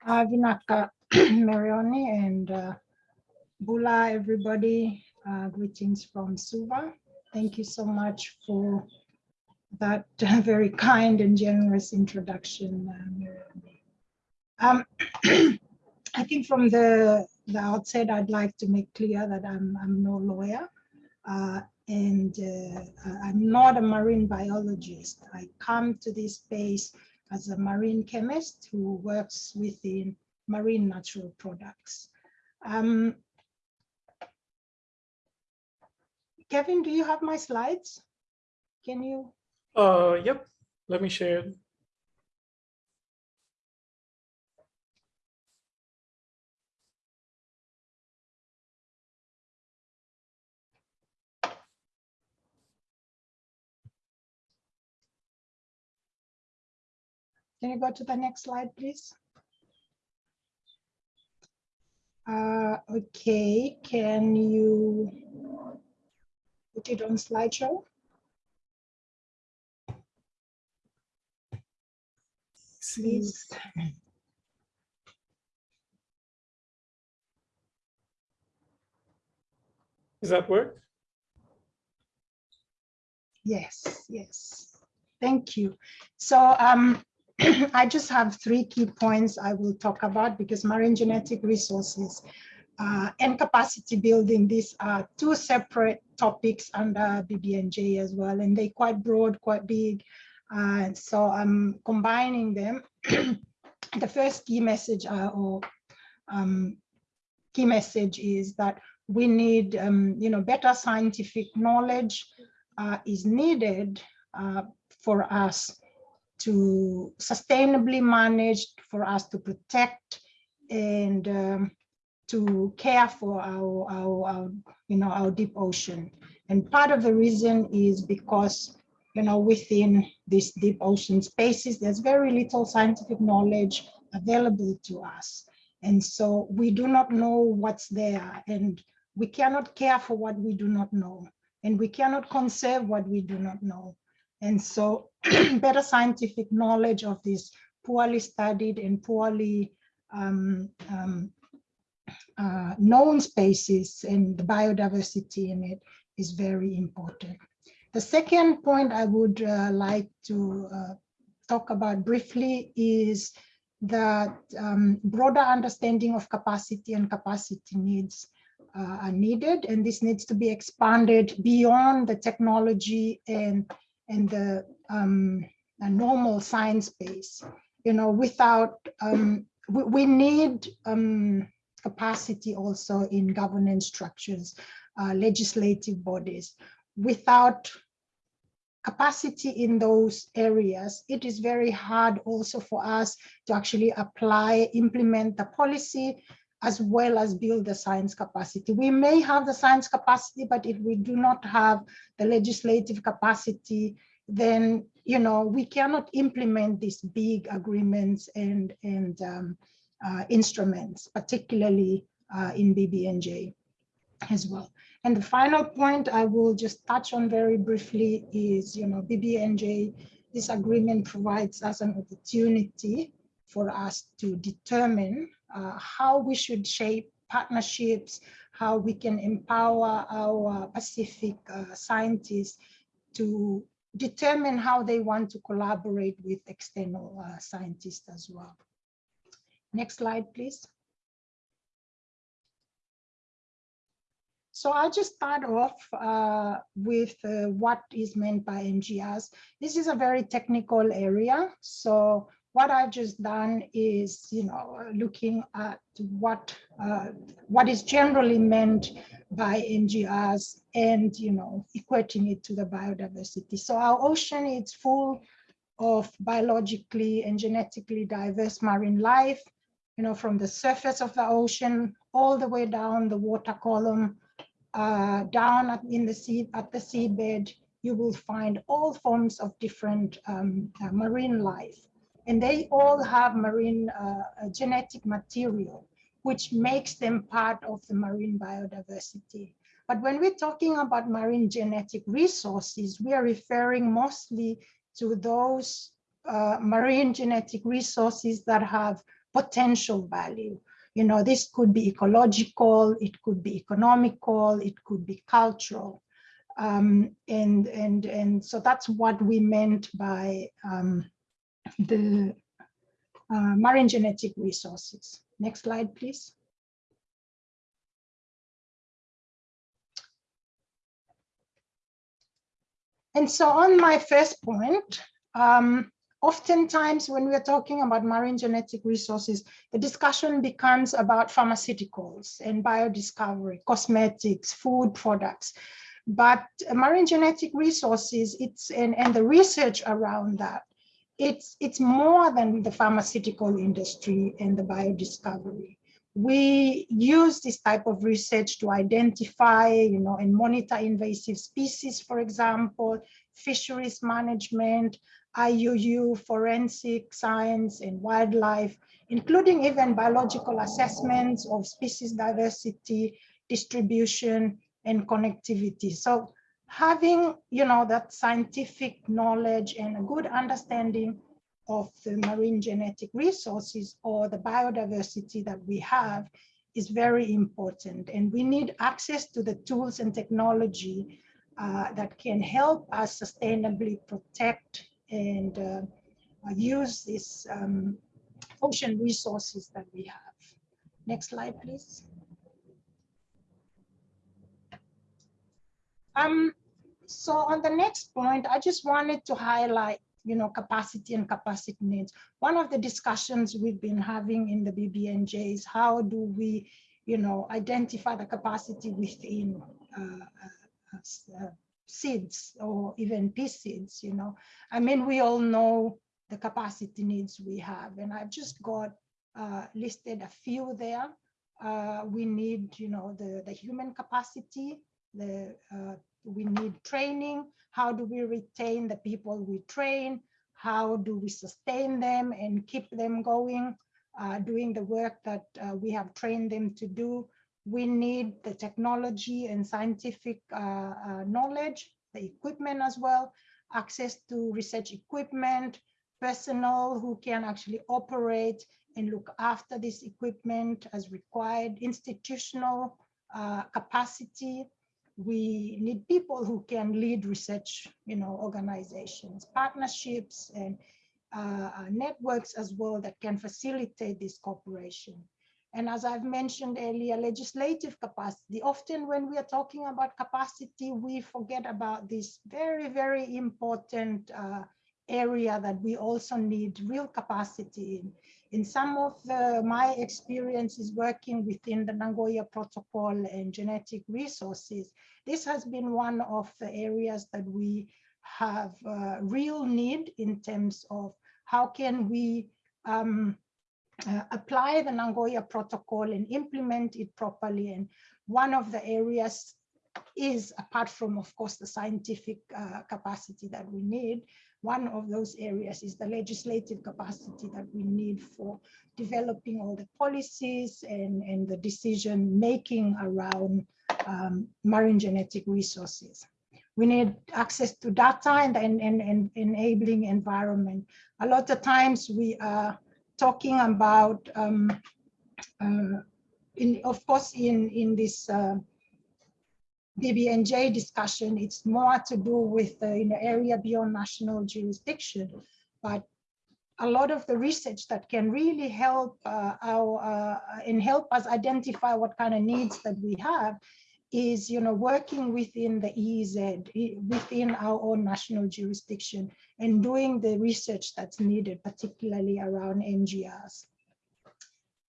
uh, Vinaka Marioni and uh, Bula, everybody. Uh, greetings from Suva. Thank you so much for that very kind and generous introduction, uh, Um, I think from the, the outset, I'd like to make clear that I'm, I'm no lawyer. Uh, and uh, I'm not a marine biologist. I come to this space as a marine chemist who works within marine natural products. Um, Kevin, do you have my slides? Can you? Uh, yep, let me share it. Can you go to the next slide, please? Uh, okay, can you put it on slideshow? Please. Does that work? Yes, yes. Thank you. So um, I just have three key points I will talk about because marine genetic resources uh, and capacity building, these are two separate topics under BBNJ as well, and they're quite broad, quite big. Uh, so I'm combining them. the first key message uh, or um, key message is that we need, um, you know, better scientific knowledge uh, is needed uh, for us to sustainably manage, for us to protect and um, to care for our, our, our, you know, our deep ocean. And part of the reason is because, you know, within these deep ocean spaces, there's very little scientific knowledge available to us. And so we do not know what's there and we cannot care for what we do not know and we cannot conserve what we do not know. And so better scientific knowledge of these poorly studied and poorly um, um, uh, known spaces and the biodiversity in it is very important. The second point I would uh, like to uh, talk about briefly is that um, broader understanding of capacity and capacity needs uh, are needed, and this needs to be expanded beyond the technology and and the um, normal science base. You know, without um, we, we, need um, capacity also in governance structures, uh, legislative bodies. Without capacity in those areas, it is very hard also for us to actually apply, implement the policy as well as build the science capacity. We may have the science capacity, but if we do not have the legislative capacity, then you know we cannot implement these big agreements and and um, uh, instruments, particularly uh, in BBNJ as well. And the final point I will just touch on very briefly is, you know, BBNJ, this agreement provides us an opportunity for us to determine uh, how we should shape partnerships, how we can empower our Pacific uh, scientists to determine how they want to collaborate with external uh, scientists as well. Next slide, please. So I'll just start off uh, with uh, what is meant by MGRs. This is a very technical area. So what I've just done is, you know, looking at what uh, what is generally meant by MGRs and, you know, equating it to the biodiversity. So our ocean is full of biologically and genetically diverse marine life, you know, from the surface of the ocean all the way down the water column, uh, down at, in the sea, at the seabed, you will find all forms of different um, uh, marine life. and they all have marine uh, genetic material, which makes them part of the marine biodiversity. But when we're talking about marine genetic resources, we are referring mostly to those uh, marine genetic resources that have potential value. You know, this could be ecological, it could be economical, it could be cultural. Um, and, and, and so that's what we meant by um, the uh, marine genetic resources. Next slide, please. And so on my first point, um, oftentimes when we're talking about marine genetic resources, the discussion becomes about pharmaceuticals and biodiscovery, cosmetics, food products. But marine genetic resources, it's and, and the research around that, it's, it's more than the pharmaceutical industry and the biodiscovery. We use this type of research to identify, you know, and monitor invasive species, for example, fisheries management, IUU, forensic science and wildlife, including even biological assessments of species diversity, distribution, and connectivity. So having, you know, that scientific knowledge and a good understanding of the marine genetic resources or the biodiversity that we have is very important. And we need access to the tools and technology uh, that can help us sustainably protect and uh, use these um, ocean resources that we have. Next slide, please. Um, so on the next point, I just wanted to highlight, you know, capacity and capacity needs. One of the discussions we've been having in the BBNJ is how do we, you know, identify the capacity within uh, uh, uh SIDS or even PSIDS, you know. I mean, we all know the capacity needs we have, and I've just got uh, listed a few there. Uh, we need, you know, the, the human capacity, the uh, we need training. How do we retain the people we train? How do we sustain them and keep them going, uh, doing the work that uh, we have trained them to do? We need the technology and scientific uh, uh, knowledge, the equipment as well, access to research equipment, personnel who can actually operate and look after this equipment as required, institutional uh, capacity. We need people who can lead research, you know, organizations, partnerships and uh, networks as well that can facilitate this cooperation. And as I've mentioned earlier, legislative capacity. Often when we are talking about capacity, we forget about this very, very important uh, area that we also need real capacity in. In some of the, my experiences working within the Nagoya Protocol and genetic resources, this has been one of the areas that we have uh, real need in terms of how can we um, uh, apply the Nagoya Protocol and implement it properly. And one of the areas is, apart from, of course, the scientific uh, capacity that we need, one of those areas is the legislative capacity that we need for developing all the policies and, and the decision making around um, marine genetic resources. We need access to data and, and, and, and enabling environment. A lot of times we are talking about, um, uh, in, of course, in, in this uh, BBNJ discussion, it's more to do with the in the area beyond national jurisdiction, but a lot of the research that can really help uh, our uh, and help us identify what kind of needs that we have is you know working within the EEZ within our own national jurisdiction and doing the research that's needed particularly around MGRs.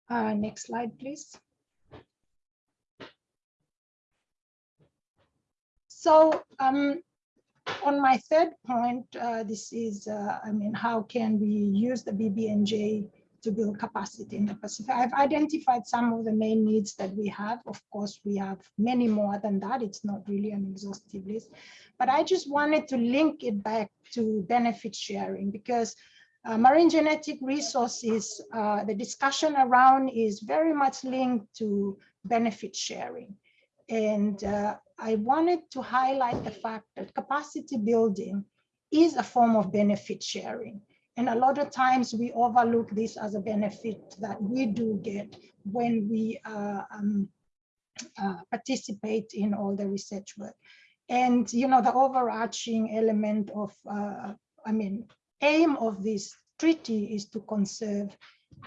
Uh, next slide please. So um, on my third point, uh, this is, uh, I mean, how can we use the BBNJ to build capacity in the Pacific. I've identified some of the main needs that we have. Of course, we have many more than that. It's not really an exhaustive list, but I just wanted to link it back to benefit sharing because Uh, marine genetic resources, uh, the discussion around is very much linked to benefit sharing. And uh, I wanted to highlight the fact that capacity building is a form of benefit sharing. And a lot of times we overlook this as a benefit that we do get when we uh, um, uh, participate in all the research work. And, you know, the overarching element of, uh, I mean, aim of this treaty is to conserve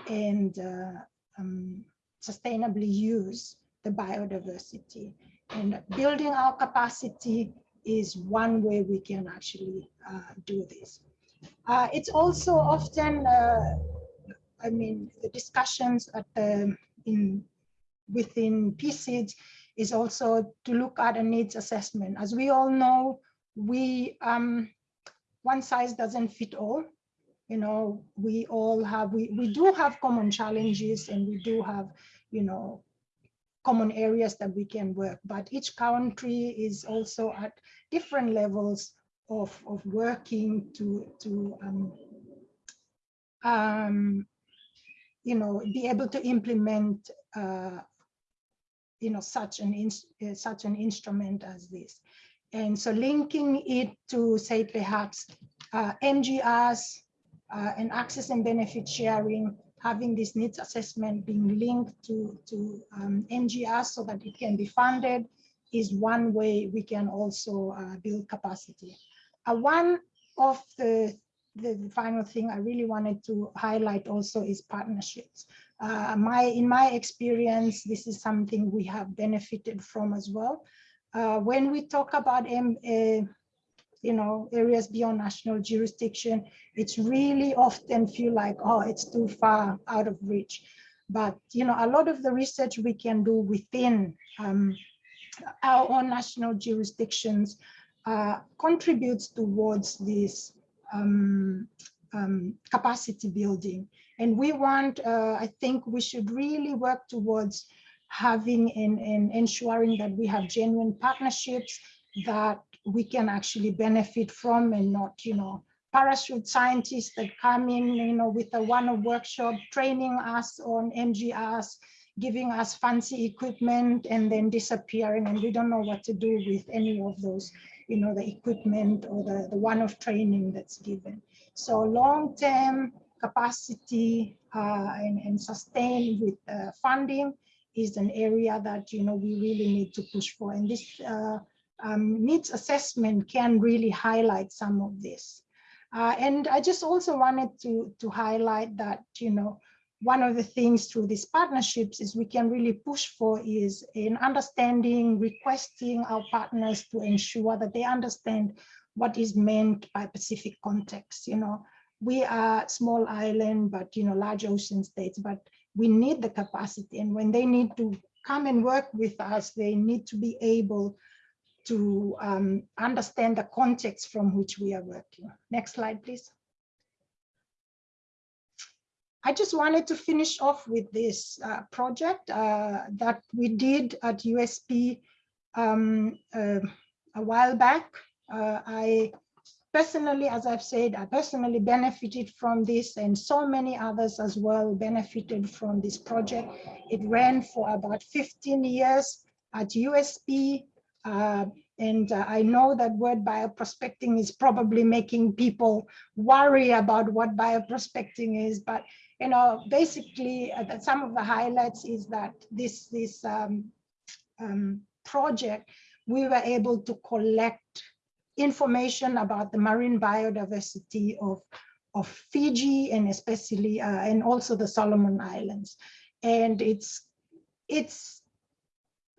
and uh, um, sustainably use the biodiversity. And building our capacity is one way we can actually uh, do this. Uh, it's also often, uh, I mean, the discussions at the, in within PSIDS is also to look at a needs assessment. As we all know, we um, one size doesn't fit all. You know, we all have, we, we do have common challenges and we do have, you know, common areas that we can work, but each country is also at different levels of, of working to, to um, um, you know, be able to implement uh, you know, such an, uh, such an instrument as this. And so linking it to say perhaps uh, MGRs uh, and access and benefit sharing, having this needs assessment being linked to, to um, MGRs so that it can be funded is one way we can also uh, build capacity. Uh, one of the, the final thing I really wanted to highlight also is partnerships. Uh, my in my experience, this is something we have benefited from as well. Uh, when we talk about M, uh, you know areas beyond national jurisdiction, it's really often feel like oh it's too far out of reach. But you know a lot of the research we can do within um, our own national jurisdictions uh, contributes towards this um, um, capacity building. And we want, uh, I think we should really work towards having and, and ensuring that we have genuine partnerships that we can actually benefit from and not, you know, parachute scientists that come in, you know, with a one-off workshop, training us on MGRs, giving us fancy equipment and then disappearing and we don't know what to do with any of those, you know, the equipment or the, the one-off training that's given. So long-term capacity uh, and, and sustain with uh, funding is an area that you know we really need to push for. And this uh, um, needs assessment can really highlight some of this. Uh, and I just also wanted to, to highlight that, you know, one of the things through these partnerships is we can really push for is in understanding, requesting our partners to ensure that they understand what is meant by Pacific context, you know, we are small island, but you know, large ocean states, but we need the capacity. And when they need to come and work with us, they need to be able to um, understand the context from which we are working. Next slide, please. I just wanted to finish off with this uh, project uh, that we did at USP um, uh, a while back. Uh, I personally, as I've said, I personally benefited from this and so many others as well benefited from this project. It ran for about 15 years at USP. Uh, and uh, I know that word bioprospecting is probably making people worry about what bioprospecting is, but you know, basically uh, some of the highlights is that this, this um, um, project, we were able to collect information about the marine biodiversity of, of Fiji and especially, uh, and also the Solomon Islands. And it's, it's,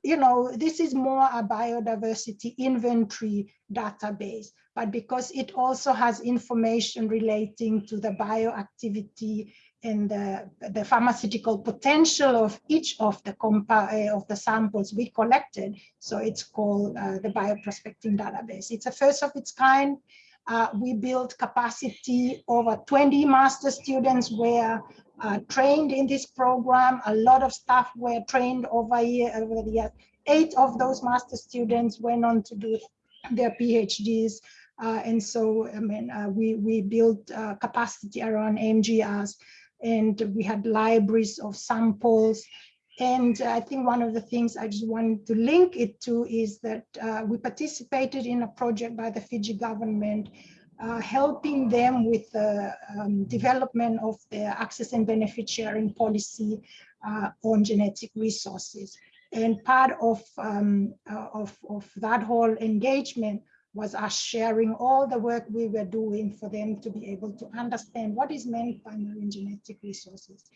you know, this is more a biodiversity inventory database, but because it also has information relating to the bioactivity and the, the pharmaceutical potential of each of the compa uh, of the samples we collected. So it's called uh, the bioprospecting database. It's a first of its kind. Uh, we built capacity over 20 master students were uh, trained in this program. A lot of staff were trained over, over the years. Eight of those master students went on to do their PhDs Uh, and so, I mean, uh, we, we built uh, capacity around MGRs and we had libraries of samples. And I think one of the things I just wanted to link it to is that uh, we participated in a project by the Fiji government uh, helping them with the um, development of their access and benefit sharing policy uh, on genetic resources. And part of, um, uh, of, of that whole engagement was us sharing all the work we were doing for them to be able to understand what is meant by marine genetic resources.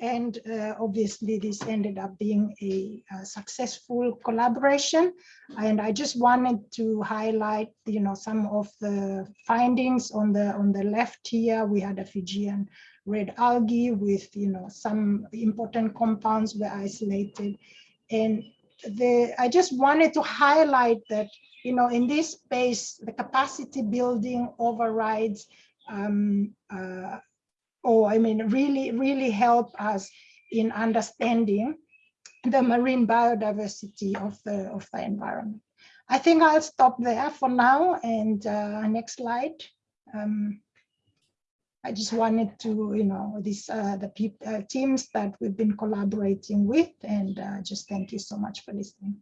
And uh, obviously this ended up being a, a, successful collaboration. And I just wanted to highlight, you know, some of the findings on the on the left here. We had a Fijian red algae with, you know, some important compounds were isolated. And the I just wanted to highlight that, you know, in this space, the capacity building overrides um, uh, or I mean, really, really help us in understanding the marine biodiversity of the, of the environment. I think I'll stop there for now and uh, next slide. Um, I just wanted to, you know, these uh, the uh, teams that we've been collaborating with and uh, just thank you so much for listening.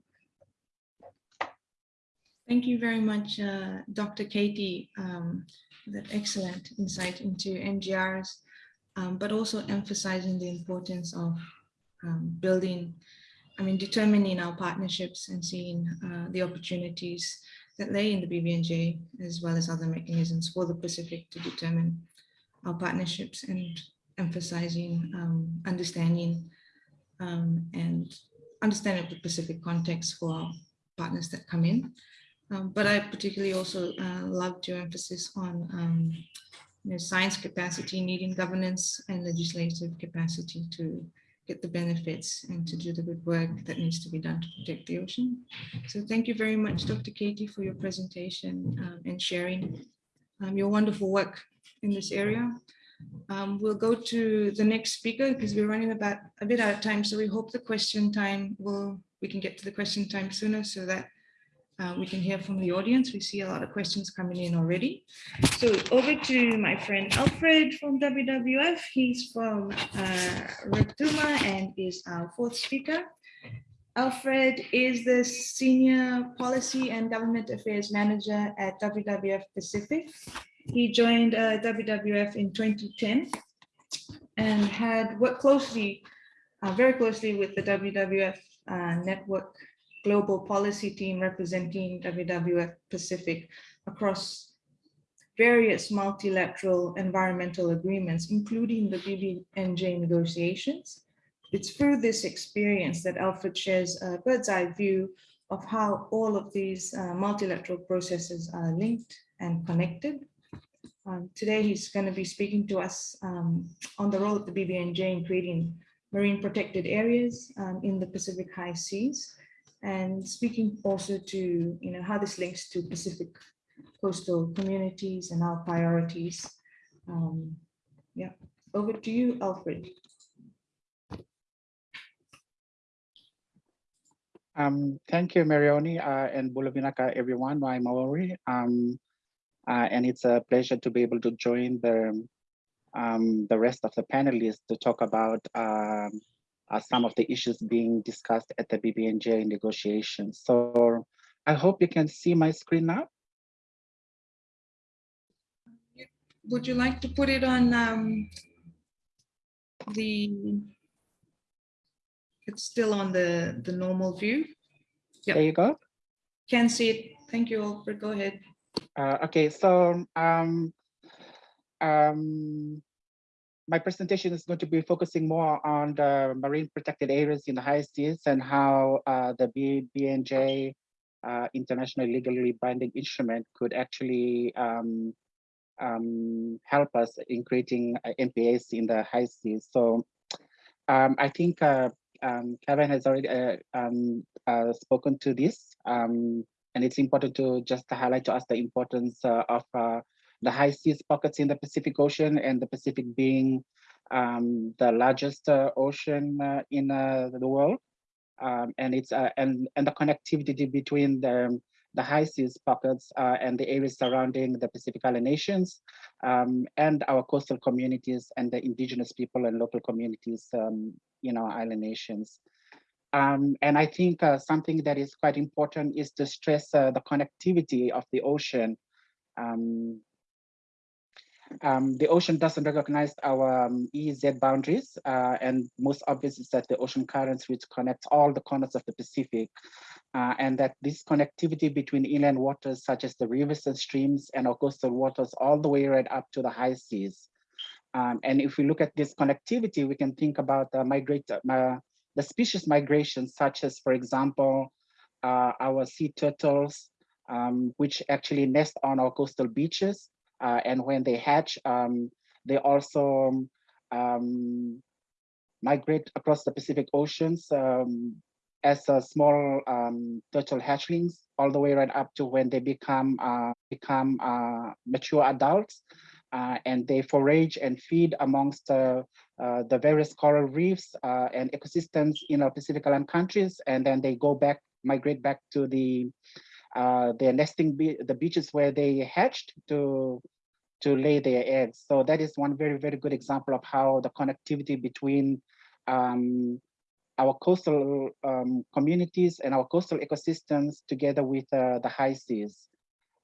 Thank you very much, uh, Dr. Katie, um, that excellent insight into MGRs um, but also emphasizing the importance of um, building, I mean, determining our partnerships and seeing uh, the opportunities that lay in the BBNJ, as well as other mechanisms for the Pacific to determine our partnerships and emphasizing um, understanding um, and understanding of the Pacific context for our partners that come in. Um, but I particularly also uh, loved your emphasis on um, you know, science capacity needing governance and legislative capacity to get the benefits and to do the good work that needs to be done to protect the ocean. So thank you very much, Dr. Katie, for your presentation um, and sharing um, your wonderful work in this area. Um, we'll go to the next speaker because we're running about a bit out of time. So we hope the question time will, we can get to the question time sooner so that uh, we can hear from the audience. We see a lot of questions coming in already. So over to my friend Alfred from WWF. He's from uh, Rotuma and is our fourth speaker. Alfred is the Senior Policy and Government Affairs Manager at WWF Pacific. He joined uh, WWF in 2010 and had worked closely, uh, very closely with the WWF uh, network global policy team representing WWF Pacific across various multilateral environmental agreements, including the BBNJ negotiations. It's through this experience that Alfred shares a bird's eye view of how all of these uh, multilateral processes are linked and connected. Um, today, he's going to be speaking to us um, on the role of the BBNJ in creating marine protected areas um, in the Pacific High Seas and speaking also to you know how this links to Pacific coastal communities and our priorities. Um, yeah, over to you, Alfred. Um, thank you, Marioni uh, and Bulavinaka, everyone. I'm Maori, um, uh, and it's a pleasure to be able to join the um, the rest of the panelists to talk about um, uh, some of the issues being discussed at the BBNJ negotiations. So I hope you can see my screen now. Would you like to put it on um, the, it's still on the, the normal view? Yep. There you go. Can see it. Thank you, Alfred. Go ahead. Uh, okay, so um, um, my presentation is going to be focusing more on the marine protected areas in the high seas and how uh, the BBNJ uh, international legally binding instrument could actually um, um, help us in creating uh, MPAs in the high seas. So um, I think uh, um, Kevin has already uh, um, uh, spoken to this, um, and it's important to just highlight to us the importance of the high seas pockets in the Pacific Ocean and the Pacific being um, the largest uh, ocean uh, in uh, the world. Um, and it's and and the connectivity between the the high seas pockets uh, and the areas surrounding the Pacific Island nations um, and our coastal communities and the indigenous people and local communities um, in our island nations. Um, and I think uh, something that is quite important is to stress uh, the connectivity of the ocean. Um, um, the ocean doesn't recognize our um, EEZ boundaries, uh, and most obvious is that the ocean currents which connect all the corners of the Pacific, uh, and that this connectivity between inland waters such as the rivers and streams and our coastal waters all the way right up to the high seas. Um, and if we look at this connectivity, we can think about the migrate, uh, the species migration, such as, for example, uh, our sea turtles, um, which actually nest on our coastal beaches, uh, and when they hatch, um, they also um, migrate across the Pacific Oceans um, as a small um, turtle hatchlings, all the way right up to when they become uh, become uh, mature adults, uh, and they forage and feed amongst uh, the various coral reefs uh, and ecosystems in our Pacific Island countries, and then they go back, migrate back to the uh, their nesting be the beaches where they hatched to to lay their eggs. So that is one very, very good example of how the connectivity between um, our coastal um, communities and our coastal ecosystems together with uh, the high seas.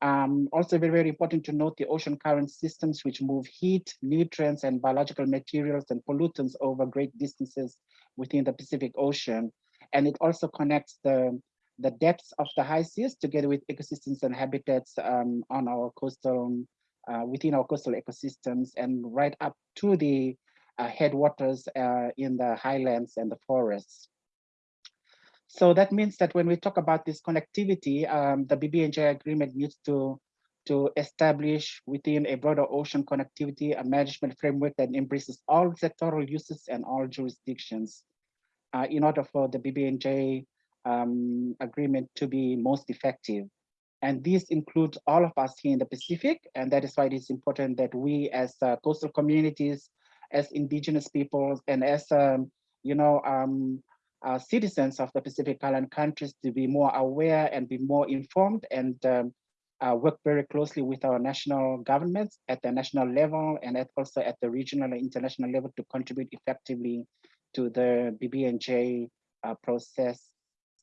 Um, also very, very important to note the ocean current systems which move heat, nutrients, and biological materials and pollutants over great distances within the Pacific Ocean. And it also connects the the depths of the high seas together with ecosystems and habitats um, on our coastal, uh, within our coastal ecosystems and right up to the uh, headwaters uh, in the highlands and the forests. So that means that when we talk about this connectivity, um, the BBNJ agreement needs to, to establish within a broader ocean connectivity a management framework that embraces all sectoral uses and all jurisdictions uh, in order for the BBNJ um, agreement to be most effective. And this includes all of us here in the Pacific, and that is why it is important that we as uh, coastal communities, as indigenous peoples, and as um, you know, um, uh, citizens of the Pacific Island countries to be more aware and be more informed and um, uh, work very closely with our national governments at the national level and at also at the regional and international level to contribute effectively to the BBNJ uh, process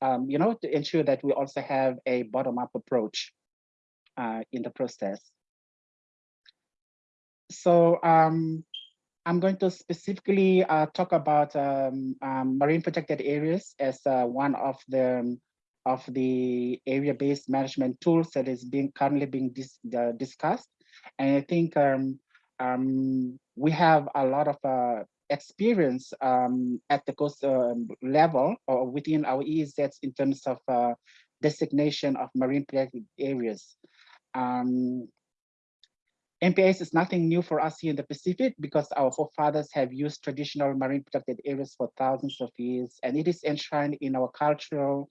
um, you know, to ensure that we also have a bottom-up approach uh, in the process. So um, I'm going to specifically uh, talk about um, um, marine protected areas as uh, one of the of the area-based management tools that is being currently being dis discussed. And I think um, um, we have a lot of uh, experience um, at the coast um, level or within our EEZs in terms of uh, designation of marine protected areas. Um, MPAs is nothing new for us here in the Pacific because our forefathers have used traditional marine protected areas for thousands of years, and it is enshrined in our cultural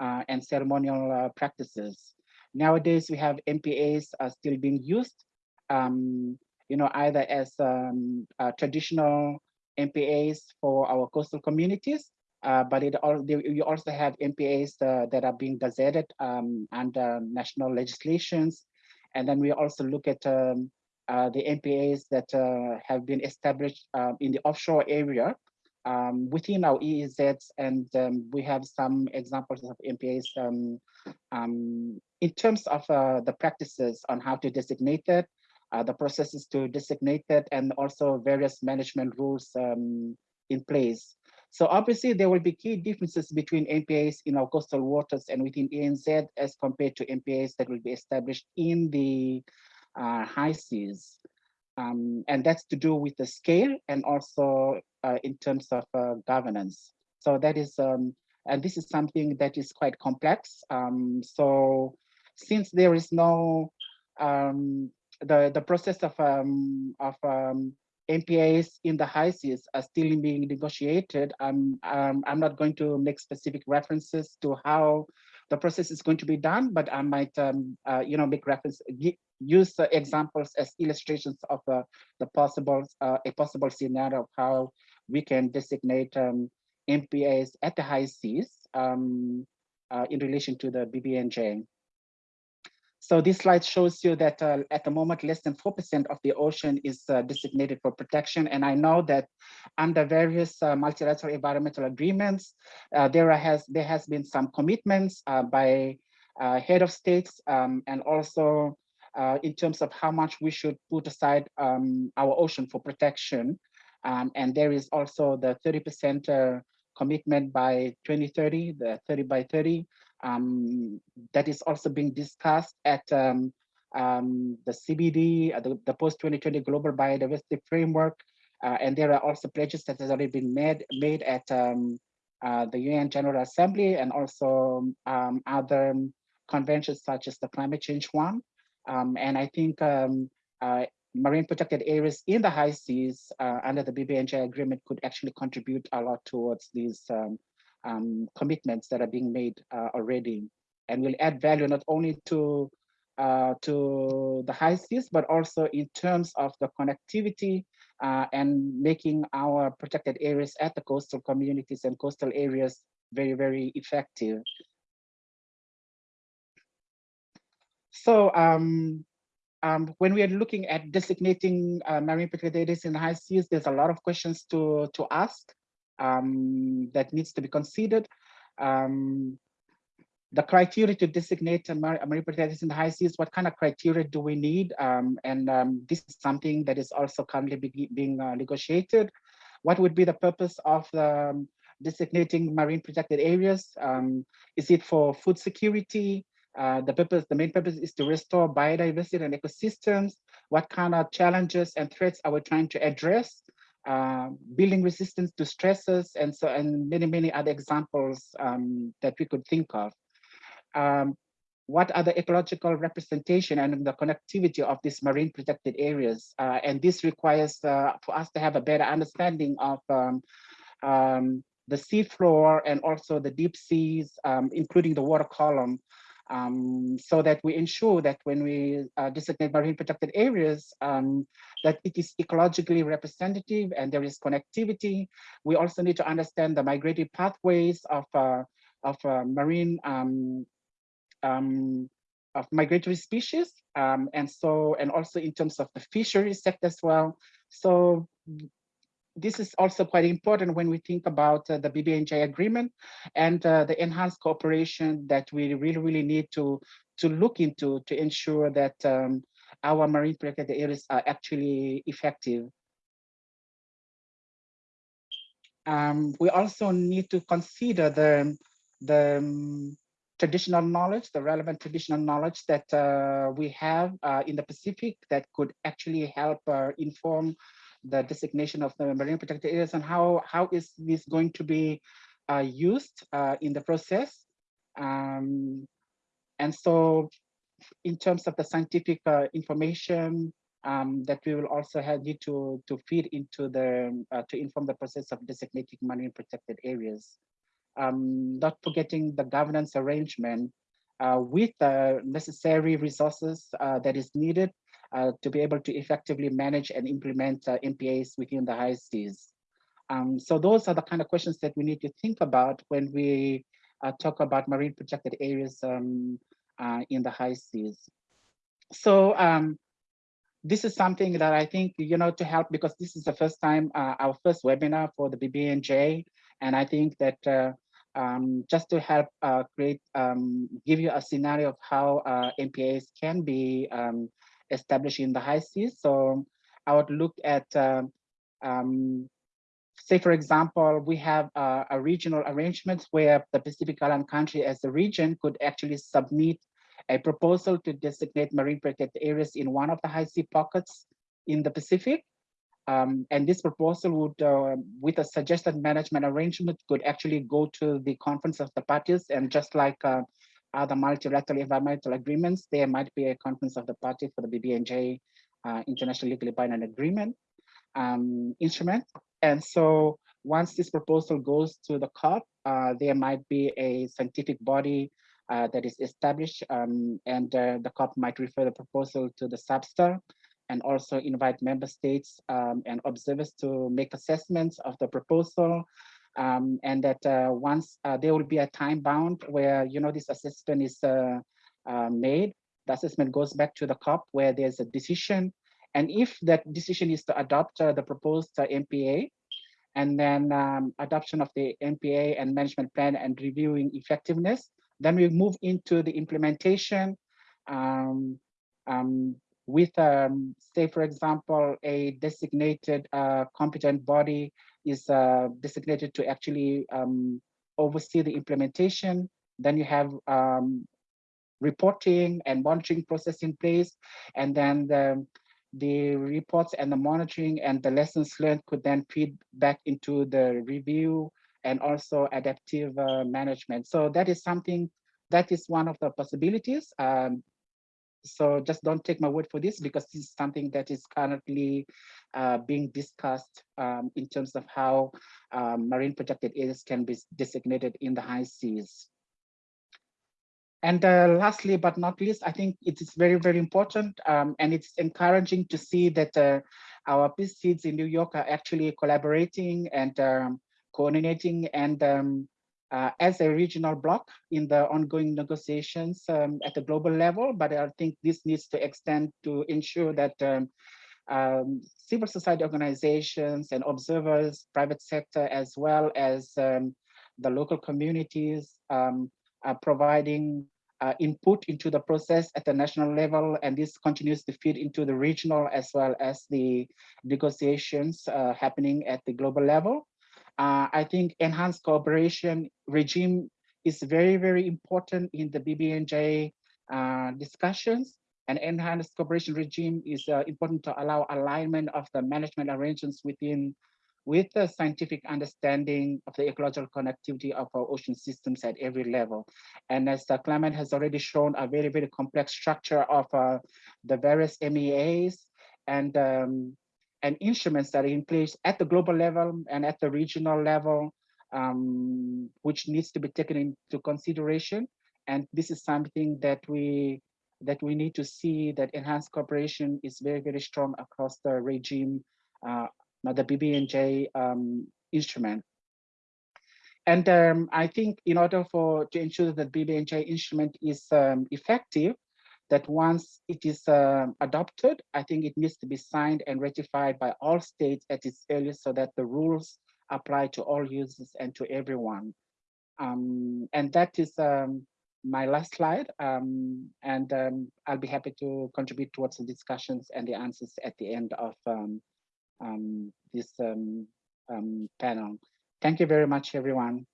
uh, and ceremonial uh, practices. Nowadays, we have MPAs are still being used, um, you know, either as um, traditional MPAs for our coastal communities, uh, but it all you also have MPAs uh, that are being gazetted um, under national legislations, and then we also look at um, uh, the MPAs that uh, have been established um, in the offshore area um, within our EEZs, and um, we have some examples of MPAs um, in terms of uh, the practices on how to designate it, uh, the processes to designate it, and also various management rules um, in place. So obviously there will be key differences between MPAs in our coastal waters and within EEZ as compared to MPAs that will be established in the uh, high seas. Um, and that's to do with the scale and also uh, in terms of uh, governance. So that is, um, and this is something that is quite complex. Um, so since there is no um, the the process of um, of um, MPAs in the high seas are still being negotiated. I'm um, I'm not going to make specific references to how the process is going to be done, but I might um, uh, you know make reference use examples as illustrations of uh, the possible uh, a possible scenario of how we can designate um, MPAs at the high seas um, uh, in relation to the BBNJ. So this slide shows you that uh, at the moment, less than 4% of the ocean is uh, designated for protection. And I know that under various uh, multilateral environmental agreements, uh, there has there has been some commitments uh, by uh, head of states um, and also in terms of how much we should put aside um, our ocean for protection. Um, and there is also the 30% uh, commitment by 2030, the 30 by 30, um, that is also being discussed at um, um, the CBD, uh, the, the post-2020 Global Biodiversity Framework. Uh, and there are also pledges that has already been made, made at um, uh, the UN General Assembly and also um, other conventions such as the climate change one. Um, and I think uh, marine protected areas in the high seas uh, under the BBNJ agreement could actually contribute a lot towards these um, commitments that are being made uh, already and will add value not only to uh, to the high seas, but also in terms of the connectivity uh, and making our protected areas at the coastal communities and coastal areas very, very effective. So um, um, when we are looking at designating uh, marine protected areas in the high seas, there's a lot of questions to, to ask um, that needs to be considered. Um, the criteria to designate a mar marine protected areas in the high seas, what kind of criteria do we need? Um, and um, this is something that is also currently be being uh, negotiated. What would be the purpose of um, designating marine protected areas? Um, is it for food security? Uh, the purpose, the main purpose is to restore biodiversity and ecosystems. What kind of challenges and threats are we trying to address? Uh, building resistance to stresses and so and many many other examples um, that we could think of. Um, what are the ecological representation and the connectivity of these marine protected areas? Uh, and this requires uh, for us to have a better understanding of um, um the seafloor and also the deep seas, um, including the water column, um, so that we ensure that when we uh, designate marine protected areas, um, that it is ecologically representative and there is connectivity. We also need to understand the migratory pathways of, uh, of uh, marine um, um of migratory species. Um, and so, and also in terms of the fisheries sector as well. So this is also quite important when we think about uh, the BBNJ agreement and uh, the enhanced cooperation that we really, really need to, to look into to ensure that um, our marine protected areas are actually effective. Um, we also need to consider the, the um, traditional knowledge, the relevant traditional knowledge that uh, we have uh, in the Pacific that could actually help uh, inform the designation of the marine protected areas and how, how is this going to be uh, used uh, in the process. Um, and so in terms of the scientific uh, information um, that we will also have need to, to feed into the, uh, to inform the process of designating marine protected areas. Um, not forgetting the governance arrangement uh, with the necessary resources uh, that is needed to be able to effectively manage and implement uh, MPAs within the high seas. Um, so those are the kind of questions that we need to think about when we uh, talk about marine protected areas um, uh, in the high seas. So um, this is something that I think, you know, to help because this is the first time, uh, our first webinar for the BBNJ. And I think that uh, um, just to help uh, create, um, give you a scenario of how uh, MPAs can be um, established in the high seas. So I would look at, um, um, say, for example, we have uh, a regional arrangement where the Pacific Island country as a region could actually submit a proposal to designate marine protected areas in one of the high sea pockets in the Pacific. Um, and this proposal would, uh, with a suggested management arrangement, could actually go to the conference of the parties. And just like uh, other multilateral environmental agreements, there might be a conference of the party for the BBNJ uh, International Legally Binding Agreement um, instrument. And so once this proposal goes to the COP, uh, there might be a scientific body uh, that is established um, and uh, the COP might refer the proposal to the SBSTTA and also invite member states um, and observers to make assessments of the proposal um, and that uh, once uh, there will be a time bound where you know this assessment is uh, made the assessment goes back to the COP where there's a decision. And if that decision is to adopt the proposed MPA, and then um, adoption of the MPA and management plan and reviewing effectiveness, then we move into the implementation um, um, with, um, say, for example, a designated uh, competent body is uh, designated to actually um, oversee the implementation. Then you have um, reporting and monitoring process in place. And then the, the reports and the monitoring and the lessons learned could then feed back into the review and also adaptive uh, management. So that is something that is one of the possibilities. Um, so just don't take my word for this because this is something that is currently uh, being discussed um, in terms of how um, marine protected areas can be designated in the high seas. And uh, lastly, but not least, I think it is very, very important um, and it's encouraging to see that uh, our PSIDS in New York are actually collaborating and um, coordinating and um, uh, as a regional bloc in the ongoing negotiations um, at the global level, but I think this needs to extend to ensure that um, um, civil society organizations and observers, private sector, as well as um, the local communities um, are providing uh, input into the process at the national level, and this continues to feed into the regional as well as the negotiations uh, happening at the global level. Uh, I think enhanced cooperation regime is very, very important in the BBNJ uh, discussions. An enhanced cooperation regime is uh, important to allow alignment of the management arrangements within with the scientific understanding of the ecological connectivity of our ocean systems at every level. And as the climate has already shown, a very, very complex structure of uh, the various MEAs and um, and instruments that are in place at the global level and at the regional level, um, which needs to be taken into consideration. And this is something that we that we need to see that enhanced cooperation is very, very strong across the regime, uh, the BBNJ um, instrument. And um, I think in order for to ensure that BBNJ instrument is um, effective, that once it is uh, adopted, I think it needs to be signed and ratified by all states at its earliest so that the rules apply to all users and to everyone. Um, and that is um, my last slide. Um, and um, I'll be happy to contribute towards the discussions and the answers at the end of um, um, this panel. Thank you very much, everyone.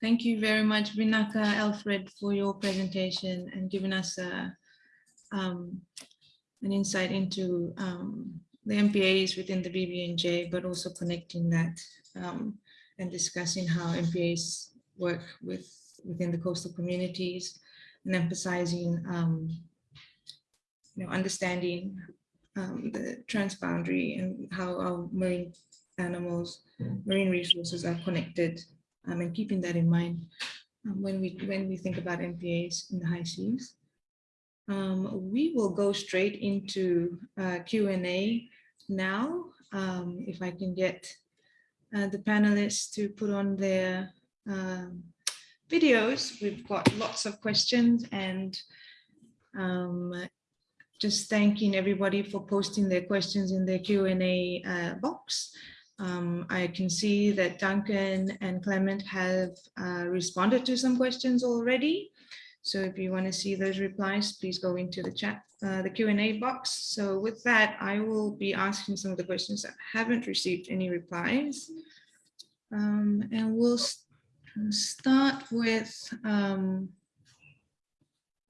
Thank you very much, Vinaka Alfred, for your presentation and giving us a, um, an insight into um, the MPAs within the BBNJ, but also connecting that um, and discussing how MPAs work with within the coastal communities and emphasizing, um, you know, understanding um, the transboundary and how our marine animals, marine resources are connected um, and keeping that in mind um, when we when we think about MPAs in the high seas. Um, we will go straight into uh, Q&A now. Um, if I can get uh, the panelists to put on their um, videos, we've got lots of questions and um, just thanking everybody for posting their questions in the Q&A uh, box. Um, I can see that Duncan and Clement have uh, responded to some questions already. So if you want to see those replies, please go into the chat, uh, the Q&A box. So with that, I will be asking some of the questions that haven't received any replies. Um, and we'll start with um,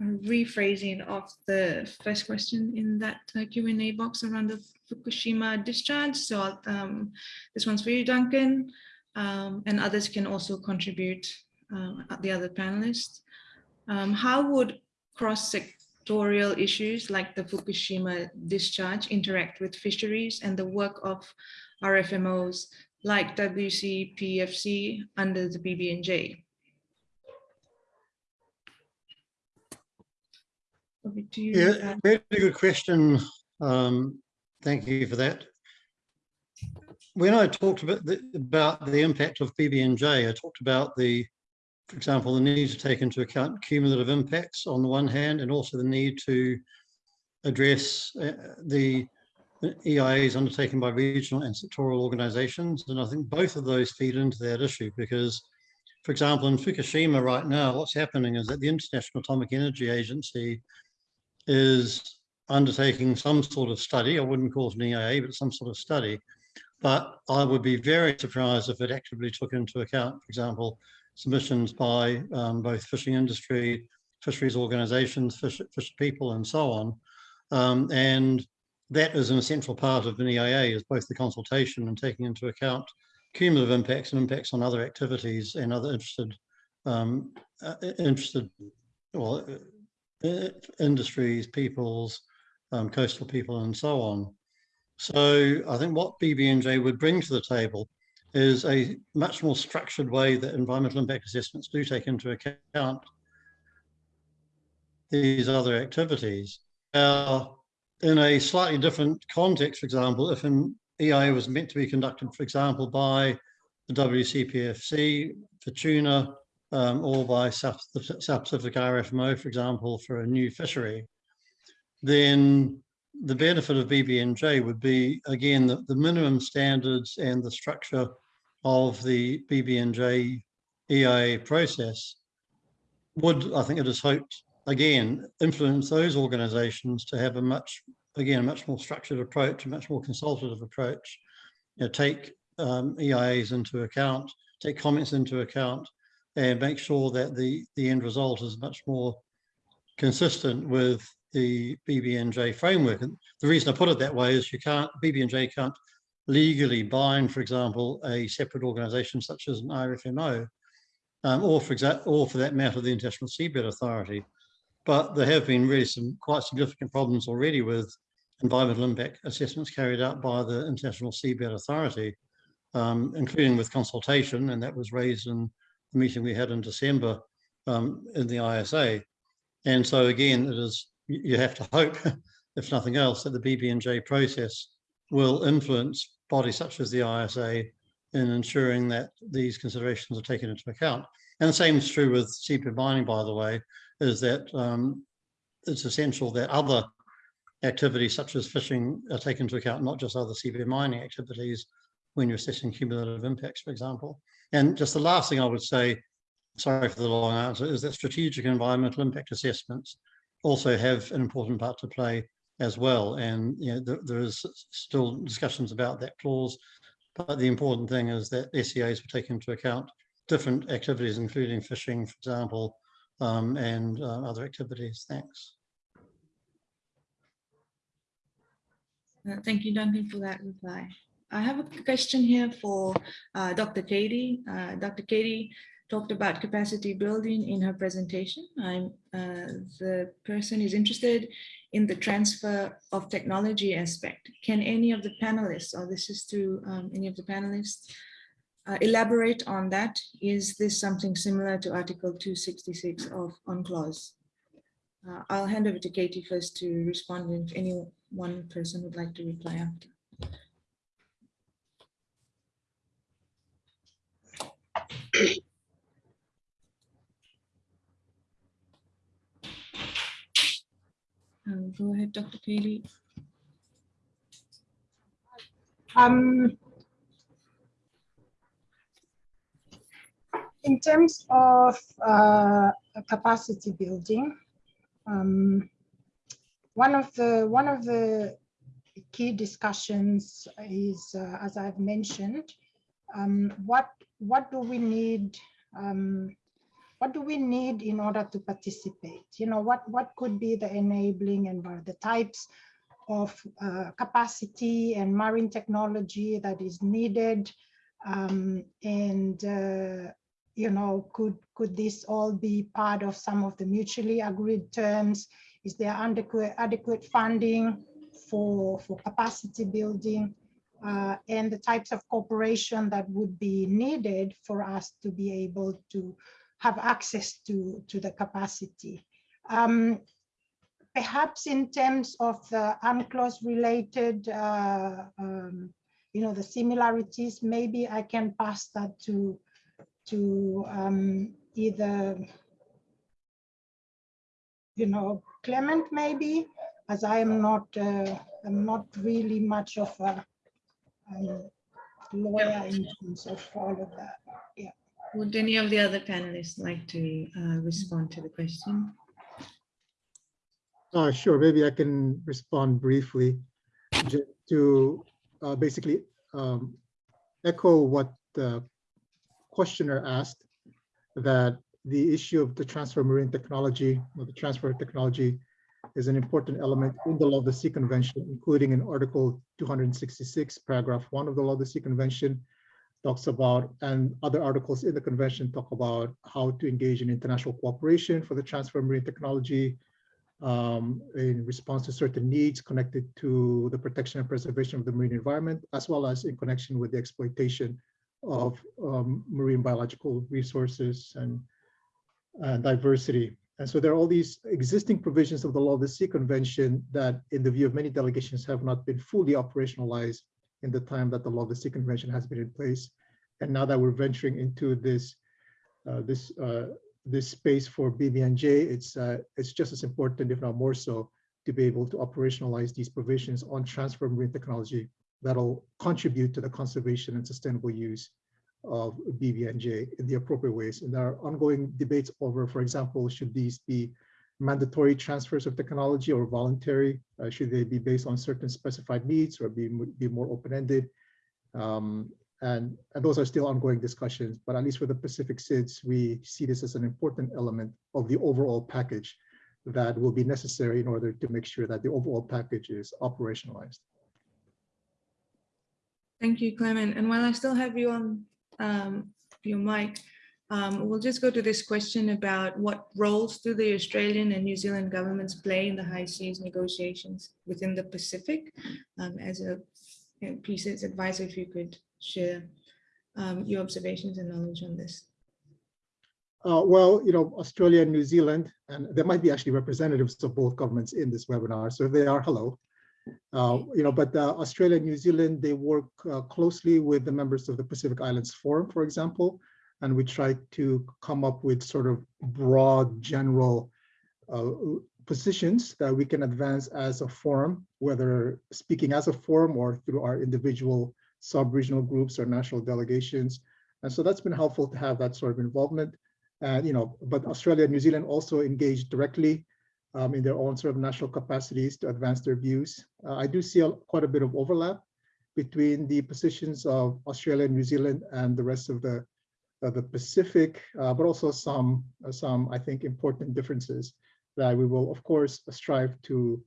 rephrasing of the first question in that uh, Q&A box around the Fukushima discharge. So um, this one's for you, Duncan, um, and others can also contribute, uh, the other panelists. Um, how would cross-sectorial issues like the Fukushima discharge interact with fisheries and the work of RFMOs like WCPFC under the BBNJ? You. Yeah, very good question. Um, thank you for that. when I talked about the, about the impact of BBNJ, I talked about the, for example, the need to take into account cumulative impacts on the one hand, and also the need to address uh, the EIAs undertaken by regional and sectoral organizations. And I think both of those feed into that issue because, for example, in Fukushima right now, what's happening is that the International Atomic Energy Agency is undertaking some sort of study. I wouldn't call it an EIA, but some sort of study. But I would be very surprised if it actively took into account, for example, submissions by um, both fishing industry, fisheries organizations, fish, fish people, and so on. Um, and that is an essential part of an EIA is both the consultation and taking into account cumulative impacts and impacts on other activities and other interested um, uh, interested well, industries, peoples, um, coastal people, and so on. So I think what BBNJ would bring to the table is a much more structured way that environmental impact assessments do take into account these other activities. Now, in a slightly different context, for example, if an EIA was meant to be conducted, for example, by the WCPFC for tuna um, or by South, South Pacific RFMO, for example, for a new fishery, then the benefit of BBNJ would be, again, the, the minimum standards and the structure of the BBNJ EIA process would, I think it is hoped, again, influence those organizations to have a much, again, a much more structured approach, a much more consultative approach, you know, take um, EIAs into account, take comments into account, and make sure that the, the end result is much more consistent with the BBNJ framework. And the reason I put it that way is you can't, BBNJ can't legally bind, for example, a separate organization such as an IRFMO, um, or for example, or for that matter, the International Seabed Authority. But there have been really some quite significant problems already with environmental impact assessments carried out by the International Seabed Authority, um, including with consultation, and that was raised in meeting we had in December um, in the ISA. And so again, it is you have to hope, if nothing else, that the BBNJ process will influence bodies such as the ISA in ensuring that these considerations are taken into account. And the same is true with seabed mining, by the way, is that um, it's essential that other activities such as fishing are taken into account, not just other seabed mining activities when you're assessing cumulative impacts, for example. And just the last thing I would say, sorry for the long answer, is that strategic environmental impact assessments also have an important part to play as well. And you know, there, there is still discussions about that clause, but the important thing is that SEAs will take into account different activities, including fishing, for example, um, and uh, other activities. Thanks. Uh, thank you, Duncan, for that reply. I have a question here for uh, Dr. Katie. Uh, Dr. Katie talked about capacity building in her presentation. I'm uh, the person is interested in the transfer of technology aspect. Can any of the panelists, or this is to um, any of the panelists, uh, elaborate on that? Is this something similar to Article 266 of UNCLOS? Uh, I'll hand over to Katie first to respond if any one person would like to reply after. Um, go ahead, Dr. Katie. Um, in terms of uh, capacity building, um, one of the one of the key discussions is, uh, as I've mentioned, um, what what do we need um, what do we need in order to participate? You know, what, what could be the enabling and the types of uh, capacity and marine technology that is needed? Um, and, uh, you know, could, could this all be part of some of the mutually agreed terms? Is there adequate, adequate funding for, for capacity building? Uh, and the types of cooperation that would be needed for us to be able to have access to, to the capacity. Um, perhaps in terms of the UNCLOS related uh, um, you know, the similarities, maybe I can pass that to, to um, either, you know, Clement maybe, as I am not, uh, I'm not really much of a um, lawyer in terms of all of that. Yeah. Would any of the other panelists like to uh, respond to the question? Uh, sure, maybe I can respond briefly just to uh, basically um, echo what the questioner asked, that the issue of the transfer of marine technology or the transfer of technology is an important element in the Law of the Sea Convention, including in Article 266, paragraph one of the Law of the Sea Convention, talks about, and other articles in the convention talk about how to engage in international cooperation for the transfer of marine technology, um, in response to certain needs connected to the protection and preservation of the marine environment, as well as in connection with the exploitation of um, marine biological resources and uh, diversity. And so there are all these existing provisions of the Law of the Sea Convention that, in the view of many delegations, have not been fully operationalized in the time that the Law of the Sea Convention has been in place. And now that we're venturing into this, uh, this uh, this space for BBNJ, it's uh, it's just as important, if not more so, to be able to operationalize these provisions on transfer marine technology that'll contribute to the conservation and sustainable use of BBNJ in the appropriate ways. And there are ongoing debates over, for example, should these be mandatory transfers of technology or voluntary? Uh, should they be based on certain specified needs or be, be more open-ended? Um, and, and those are still ongoing discussions, but at least for the Pacific SIDS, we see this as an important element of the overall package that will be necessary in order to make sure that the overall package is operationalized. Thank you, Clement. And while I still have you on um, your mic, um, we'll just go to this question about what roles do the Australian and New Zealand governments play in the high seas negotiations within the Pacific? Um, as a you know, PSIDS advisor, if you could share um, your observations and knowledge on this. Uh, well, you know, Australia and New Zealand, and there might be actually representatives of both governments in this webinar. So if they are, hello. Uh, you know, but uh, Australia and New Zealand, they work uh, closely with the members of the Pacific Islands Forum, for example, and we try to come up with sort of broad general uh, positions that we can advance as a forum, whether speaking as a forum or through our individual sub-regional groups or national delegations. And so that's been helpful to have that sort of involvement. And, you know, but Australia and New Zealand also engage directly um, in their own sort of national capacities to advance their views. Uh, I do see a, quite a bit of overlap between the positions of Australia and New Zealand and the rest of the the Pacific, uh, but also some uh, some I think important differences that we will of course strive to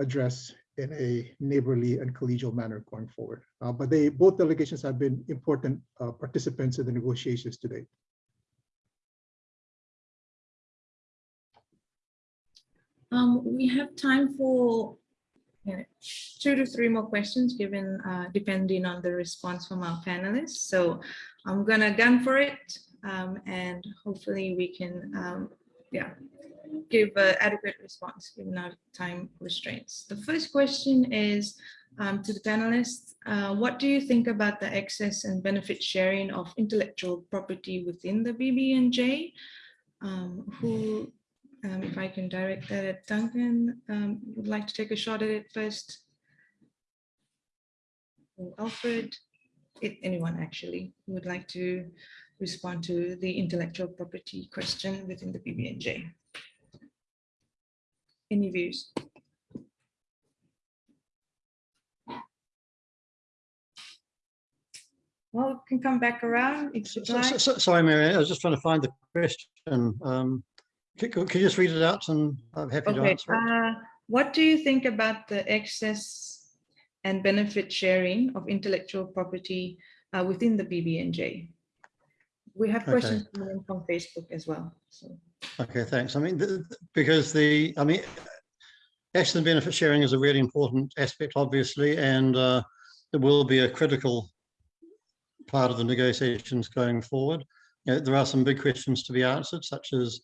address in a neighborly and collegial manner going forward. Uh, but they both delegations have been important uh, participants in the negotiations today. Um, we have time for two to three more questions given uh, depending on the response from our panelists. So I'm gonna gun for it um, and hopefully we can um, yeah, give an adequate response given our time restraints. The first question is um, to the panelists. Uh, what do you think about the access and benefit sharing of intellectual property within the BBNJ? Um, who, um, if I can direct that at Duncan, um, would like to take a shot at it first? Or Alfred, if anyone actually would like to respond to the intellectual property question within the BBNJ. Any views? Well, we can come back around if you'd like. so- so- Sorry, Mary, I was just trying to find the question. Um, Could could you just read it out and I'm happy to answer it? uh, what do you think about the excess and benefit sharing of intellectual property uh, within the BBNJ? We have questions coming from Facebook as well, so. Okay, thanks. I mean, because the, I mean, access and benefit sharing is a really important aspect, obviously, and uh, it will be a critical part of the negotiations going forward. You know, there are some big questions to be answered, such as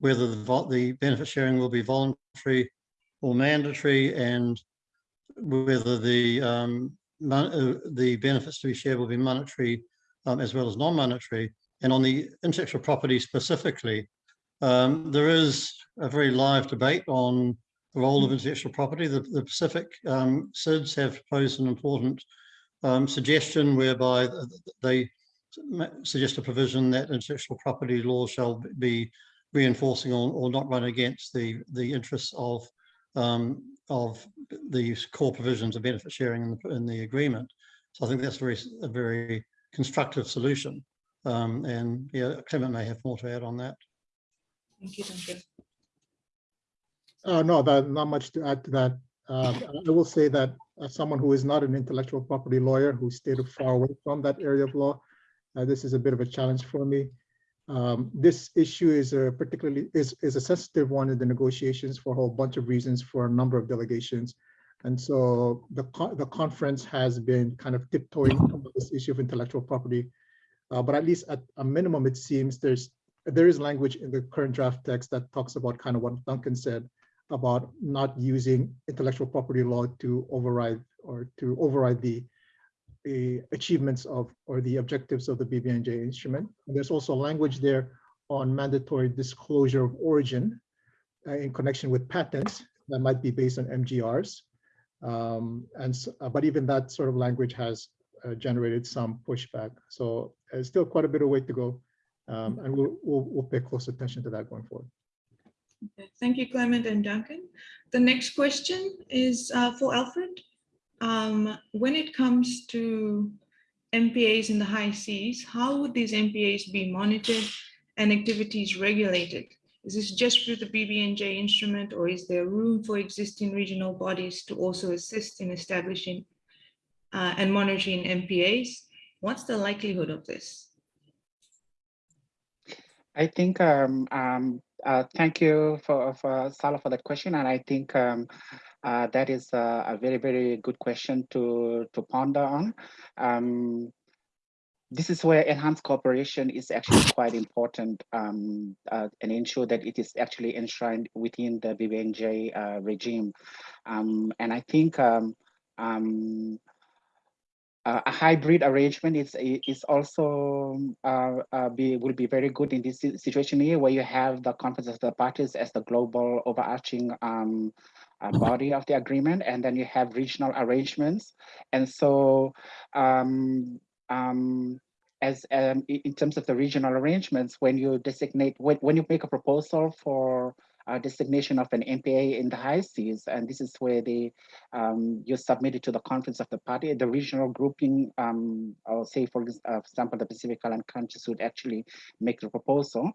whether the, the benefit sharing will be voluntary or mandatory, and whether the um, uh, the benefits to be shared will be monetary um, as well as non-monetary. And on the intellectual property specifically, um, there is a very live debate on the role of intellectual property. The, the Pacific um, SIDS have proposed an important um, suggestion whereby th- th- they suggest a provision that intellectual property law shall be reinforcing or, or not run against the, the interests of um, of the core provisions of benefit sharing in the, in the agreement. So I think that's very, a very constructive solution. Um, and yeah, Clement may have more to add on that. Thank you, Duncan. Uh, no, that, not much to add to that. Um, I will say that as someone who is not an intellectual property lawyer who stayed far away from that area of law, uh, this is a bit of a challenge for me. Um, this issue is a particularly is, is a sensitive one in the negotiations for a whole bunch of reasons for a number of delegations. And so the, co- the conference has been kind of tiptoeing on this issue of intellectual property. Uh, but at least at a minimum, it seems there's there is language in the current draft text that talks about kind of what Duncan said about not using intellectual property law to override or to override the the achievements of or the objectives of the BBNJ instrument. And there's also language there on mandatory disclosure of origin uh, in connection with patents that might be based on MGRs. Um, and uh, but even that sort of language has uh, generated some pushback. So uh, still quite a bit of way to go. Um, and we'll, we'll, we'll pay close attention to that going forward. Thank you, Clement and Duncan. The next question is uh, for Alfred. Um, When it comes to MPAs in the high seas, how would these MPAs be monitored and activities regulated? Is this just through the BBNJ instrument or is there room for existing regional bodies to also assist in establishing uh, and monitoring MPAs? What's the likelihood of this? I think, um, um, uh, thank you for, for Salah for that question. And I think, um, uh, that is a, a very, very good question to, to ponder on. Um, this is where enhanced cooperation is actually quite important um, uh, and ensure that it is actually enshrined within the BBNJ uh, regime. Um, and I think um, um, uh, a hybrid arrangement is is also uh, uh, be will be very good in this situation here, where you have the conference of the parties as the global overarching um, uh, body of the agreement, and then you have regional arrangements, and so. Um, um, as um, in terms of the regional arrangements, when you designate when, when you make a proposal for uh, designation of an MPA in the high seas, and this is where they um, you submit it to the conference of the party. The regional grouping, um, or say for uh, example, the Pacific Island countries would actually make the proposal.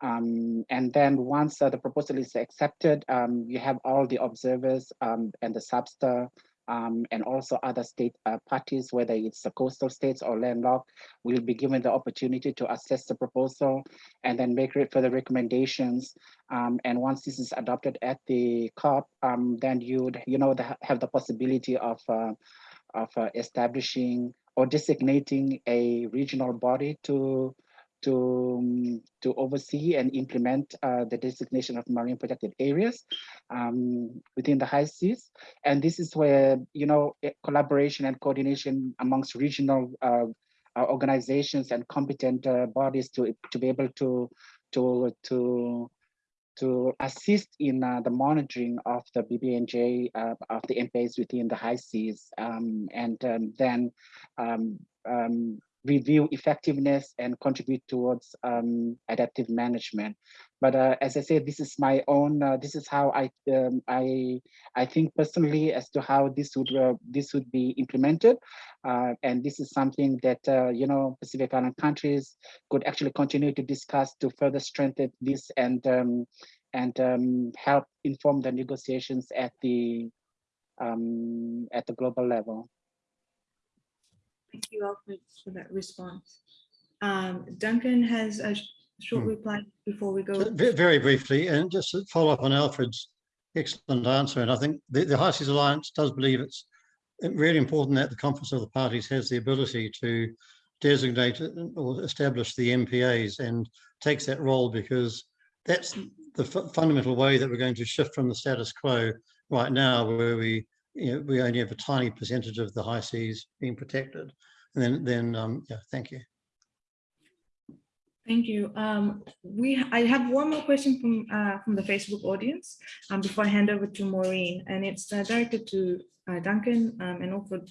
Um, and then once uh, the proposal is accepted, um, you have all the observers um, and the SBSTTA um, and also other state uh, parties, whether it's the coastal states or landlocked, will be given the opportunity to assess the proposal and then make further recommendations. Um, and once this is adopted at the COP, um, then you would, you know, the, have the possibility of uh, of uh, establishing or designating a regional body to to um, to oversee and implement uh, the designation of marine protected areas um, within the high seas. And this is where you know eh, collaboration and coordination amongst regional uh, uh, organizations and competent uh, bodies to to be able to to to to assist in uh, the monitoring of the BBNJ uh, of the MPAs within the high seas, um, and um, then um, um, review effectiveness and contribute towards um, adaptive management. But uh, as I said, this is my own. Uh, this is how I um, I I think personally as to how this would uh, this would be implemented, uh, and this is something that uh, you know Pacific Island countries could actually continue to discuss to further strengthen this and um, and um, help inform the negotiations at the um, at the global level. Thank you, Alfred, for that response. Um, Duncan has a short Hmm. reply before we go. Very briefly, and just to follow up on Alfred's excellent answer, and I think the, the High Seas Alliance does believe it's really important that the Conference of the Parties has the ability to designate or establish the MPAs and takes that role because that's the fu- fundamental way that we're going to shift from the status quo right now, where we you know, we only have a tiny percentage of the high seas being protected. And then, then um, yeah, thank you. Thank you. Um, we, I have one more question from, uh, from the Facebook audience um, before I hand over to Maureen, and it's uh, directed to uh, Duncan um, and also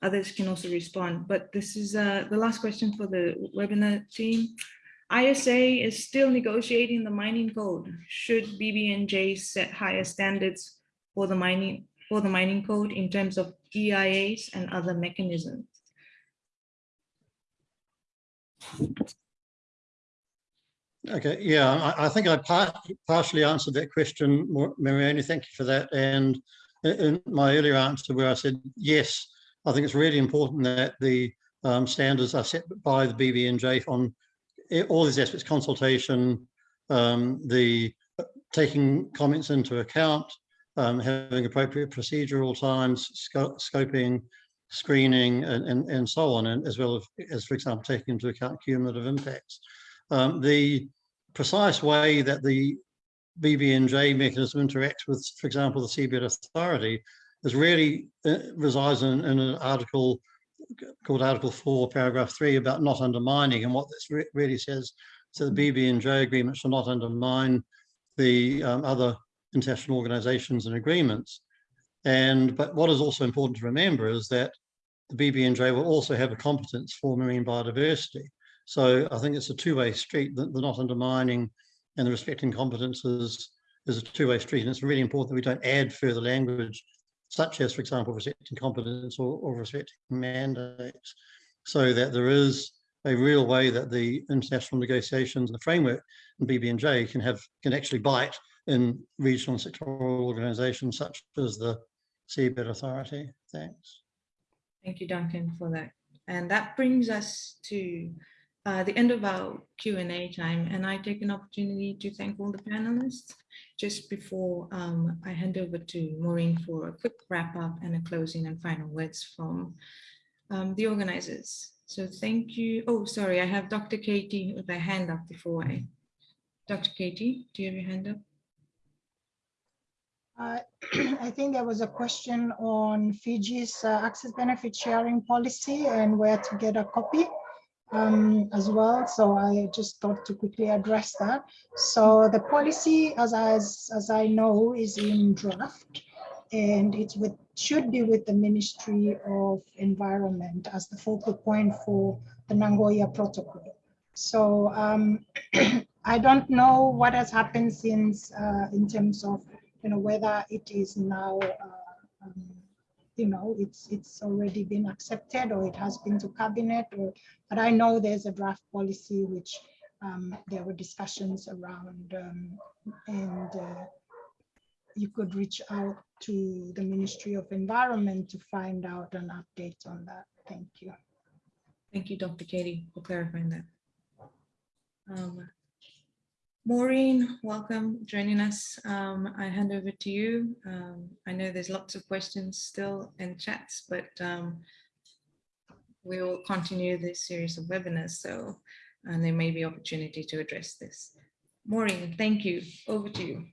others can also respond. But this is uh, the last question for the webinar team. ISA is still negotiating the mining code. Should BBNJ set higher standards for the mining for the mining code in terms of EIAs and other mechanisms? Okay, yeah, I, I think I par partially answered that question, Mar- Mariani, thank you for that. And in, in my earlier answer where I said, yes, I think it's really important that the um, standards are set by the BBNJ on all these aspects, consultation, um, the uh, taking comments into account, um, having appropriate procedural times, sco- scoping, screening, and, and, and so on, and as well as, for example, taking into account cumulative impacts. Um, the precise way that the BBNJ mechanism interacts with, for example, the Seabed Authority is really uh, resides in, in an article called Article 4, Paragraph 3 about not undermining. And what this re really says, so the BBNJ agreement shall not undermine the um, other international organizations and agreements. And but what is also important to remember is that the BBNJ will also have a competence for marine biodiversity. So I think it's a two-way street, the, the not undermining and the respecting competences is a two-way street. And it's really important that we don't add further language, such as, for example, respecting competence or, or respecting mandates, so that there is a real way that the international negotiations and the framework and BBNJ can have can actually bite in regional and sectoral organizations such as the Seabed Authority. Thanks. Thank you, Duncan, for that. And that brings us to uh, the end of our Q&A time. And I take an opportunity to thank all the panelists just before um, I hand over to Maureen for a quick wrap up and a closing and final words from um, the organizers. So thank you. Oh, sorry, I have Dr. Katie with her hand up before I. Dr. Katie, do you have your hand up? Uh, I think there was a question on Fiji's uh, access benefit sharing policy and where to get a copy um, as well. So I just thought to quickly address that. So the policy, as, as, as I know, is in draft and with should be with the Ministry of Environment as the focal point for the Nagoya Protocol. So um, I don't know what has happened since uh, in terms of you know, whether it is now, uh, um, you know, it's it's already been accepted or it has been to cabinet, or, but I know there's a draft policy which um, there were discussions around um, and uh, you could reach out to the Ministry of Environment to find out an update on that. Thank you. Thank you, Dr. Katie, for clarifying that. Um, Maureen, welcome joining us. Um, I hand over to you. Um, I know there's lots of questions still in chats, but um, we will continue this series of webinars. So, and there may be opportunity to address this. Maureen, thank you. Over to you.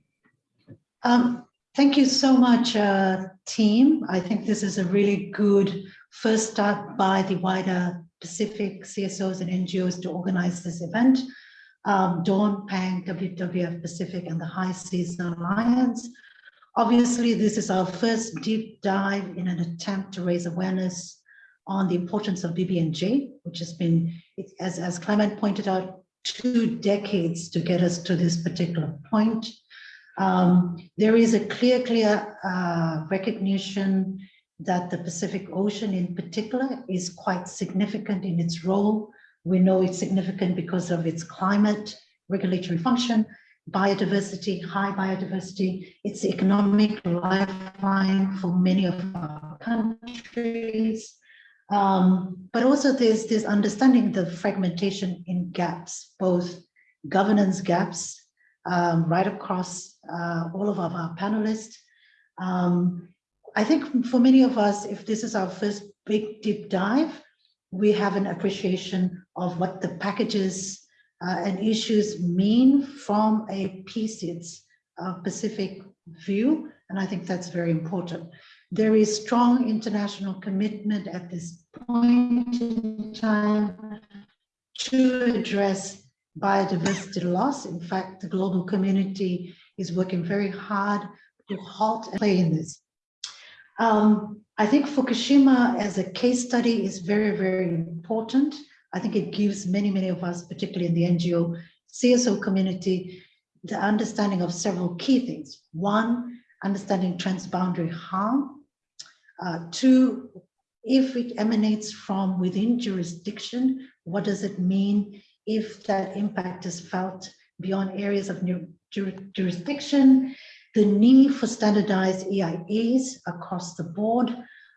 Um, thank you so much, uh, team. I think this is a really good first start by the wider Pacific CSOs and NGOs to organize this event um, Dawn, Pang, WWF Pacific, and the High Seas Alliance. Obviously, this is our first deep dive in an attempt to raise awareness on the importance of BBNJ, which has been, as, as Clement pointed out, two decades to get us to this particular point. Um, there is a clear, clear uh, recognition that the Pacific Ocean in particular is quite significant in its role we know it's significant because of its climate, regulatory function, biodiversity, high biodiversity. It's economic lifeline for many of our countries. Um, but also there's this understanding the fragmentation in gaps, both governance gaps um, right across uh, all of our panelists. Um, I think for many of us, if this is our first big deep dive, we have an appreciation of what the packages uh, and issues mean from a PSIDS uh, Pacific view. And I think that's very important. There is strong international commitment at this point in time to address biodiversity loss. In fact, the global community is working very hard to halt and play in this. Um, I think Fukushima as a case study is very, very important. I think it gives many, many of us, particularly in the NGO CSO community, the understanding of several key things. One, understanding transboundary harm. Uh, two, if it emanates from within jurisdiction, what does it mean if that impact is felt beyond areas of jurisdiction? The need for standardized EIAs across the board.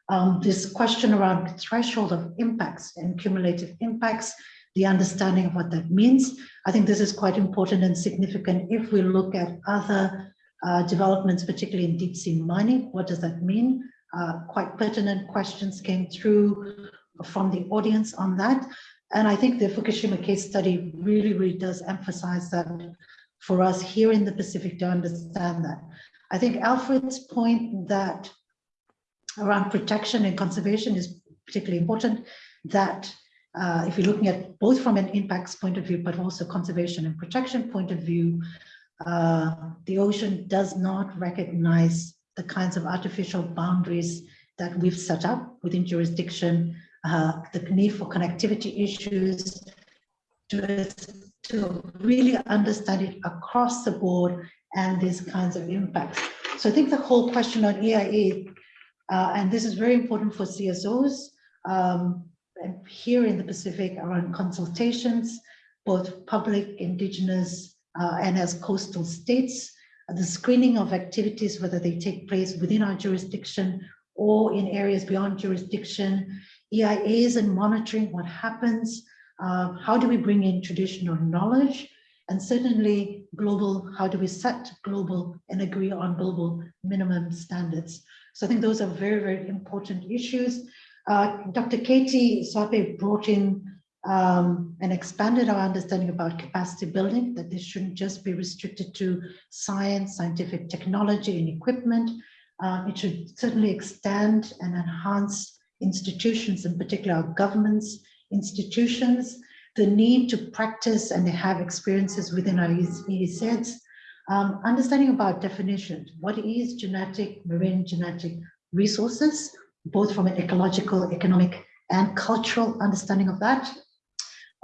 Um, this question around threshold of impacts and cumulative impacts, the understanding of what that means. I think this is quite important and significant if we look at other uh, developments, particularly in deep sea mining. What does that mean? Uh, quite pertinent questions came through from the audience on that. And I think the Fukushima case study really, really does emphasize that for us here in the Pacific to understand that. I think Alfred's point that around protection and conservation is particularly important, that uh, if you're looking at both from an impacts point of view, but also conservation and protection point of view, uh, the ocean does not recognize the kinds of artificial boundaries that we've set up within jurisdiction, uh, the need for connectivity issues, to, to really understand it across the board and these kinds of impacts. So I think the whole question on EIA, uh, and this is very important for CSOs, um, here in the Pacific around consultations, both public, indigenous, uh, and as coastal states, the screening of activities, whether they take place within our jurisdiction or in areas beyond jurisdiction, EIAs and monitoring what happens, uh, how do we bring in traditional knowledge, and certainly global, how do we set global and agree on global minimum standards. So I think those are very, very important issues. Uh, Dr. Katie Soapi brought in um, and expanded our understanding about capacity building, that this shouldn't just be restricted to science, scientific technology and equipment. Uh, it should certainly extend and enhance institutions, in particular our governments, institutions, the need to practice and have experiences within our EEZs, um, understanding about definitions. What is genetic, marine genetic resources, both from an ecological, economic, and cultural understanding of that.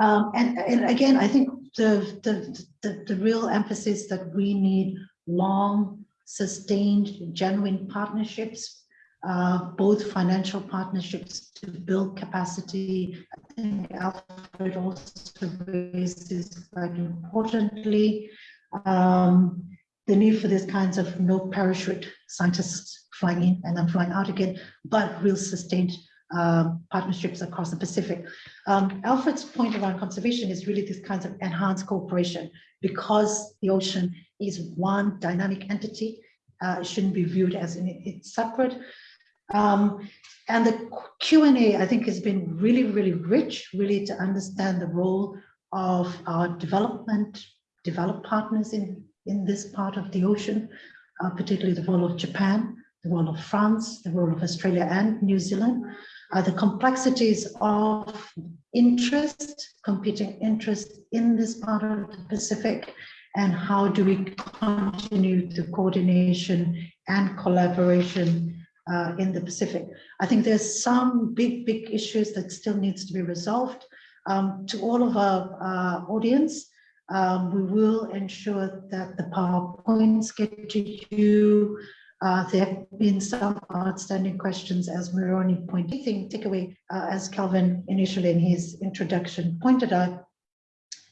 Um, and, and again, I think the, the, the, the real emphasis that we need long, sustained, genuine partnerships, uh, both financial partnerships to build capacity. I think Alfred also raised this quite importantly. Um, the need for these kinds of no parachute scientists flying in and then flying out again, but real sustained um, partnerships across the Pacific. Um, Alfred's point around conservation is really this kinds of enhanced cooperation because the ocean is one dynamic entity. Uh, it shouldn't be viewed as in, separate. Um, and the Q&A, I think, has been really, really rich, really to understand the role of our development, developed partners in, in this part of the ocean, uh, particularly the role of Japan, the role of France, the role of Australia and New Zealand, uh, the complexities of interest, competing interest in this part of the Pacific, and how do we continue the coordination and collaboration uh, in the Pacific. I think there's some big, big issues that still needs to be resolved. Um, to all of our uh, audience, um, we will ensure that the PowerPoints get to you uh, there have been some outstanding questions, as Maroni pointed. Thing takeaway, uh, as Calvin initially in his introduction pointed out,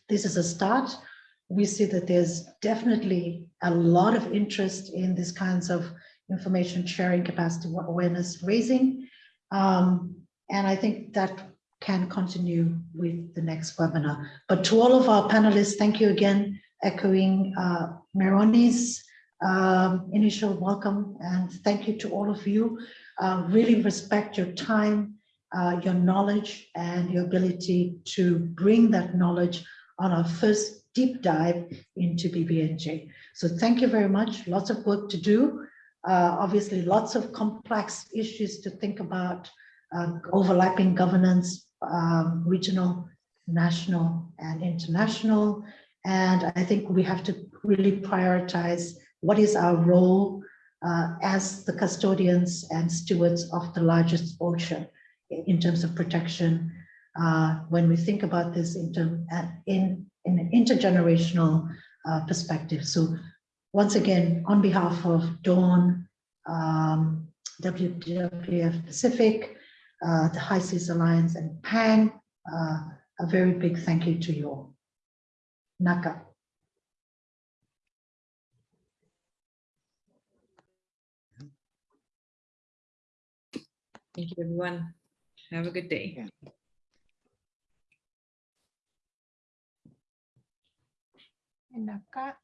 this is a start. We see that there's definitely a lot of interest in these kinds of information sharing, capacity awareness raising. Um, and I think that can continue with the next webinar. But to all of our panelists, thank you again, echoing uh, Maroni's um, initial welcome and thank you to all of you. Uh, really respect your time, uh, your knowledge and your ability to bring that knowledge on our first deep dive into BBNJ. So thank you very much. Lots of work to do. Uh, obviously, lots of complex issues to think about, uh, overlapping governance, um, regional, national, and international. And I think we have to really prioritize what is our role uh, as the custodians and stewards of the largest ocean in terms of protection. Uh, when we think about this in, term, in, in an intergenerational uh, perspective. So once again, on behalf of Dawn, um, WWF Pacific, uh, the High Seas Alliance and PAN, uh, a very big thank you to you all. Naka. Thank you, everyone. Have a good day. Naka.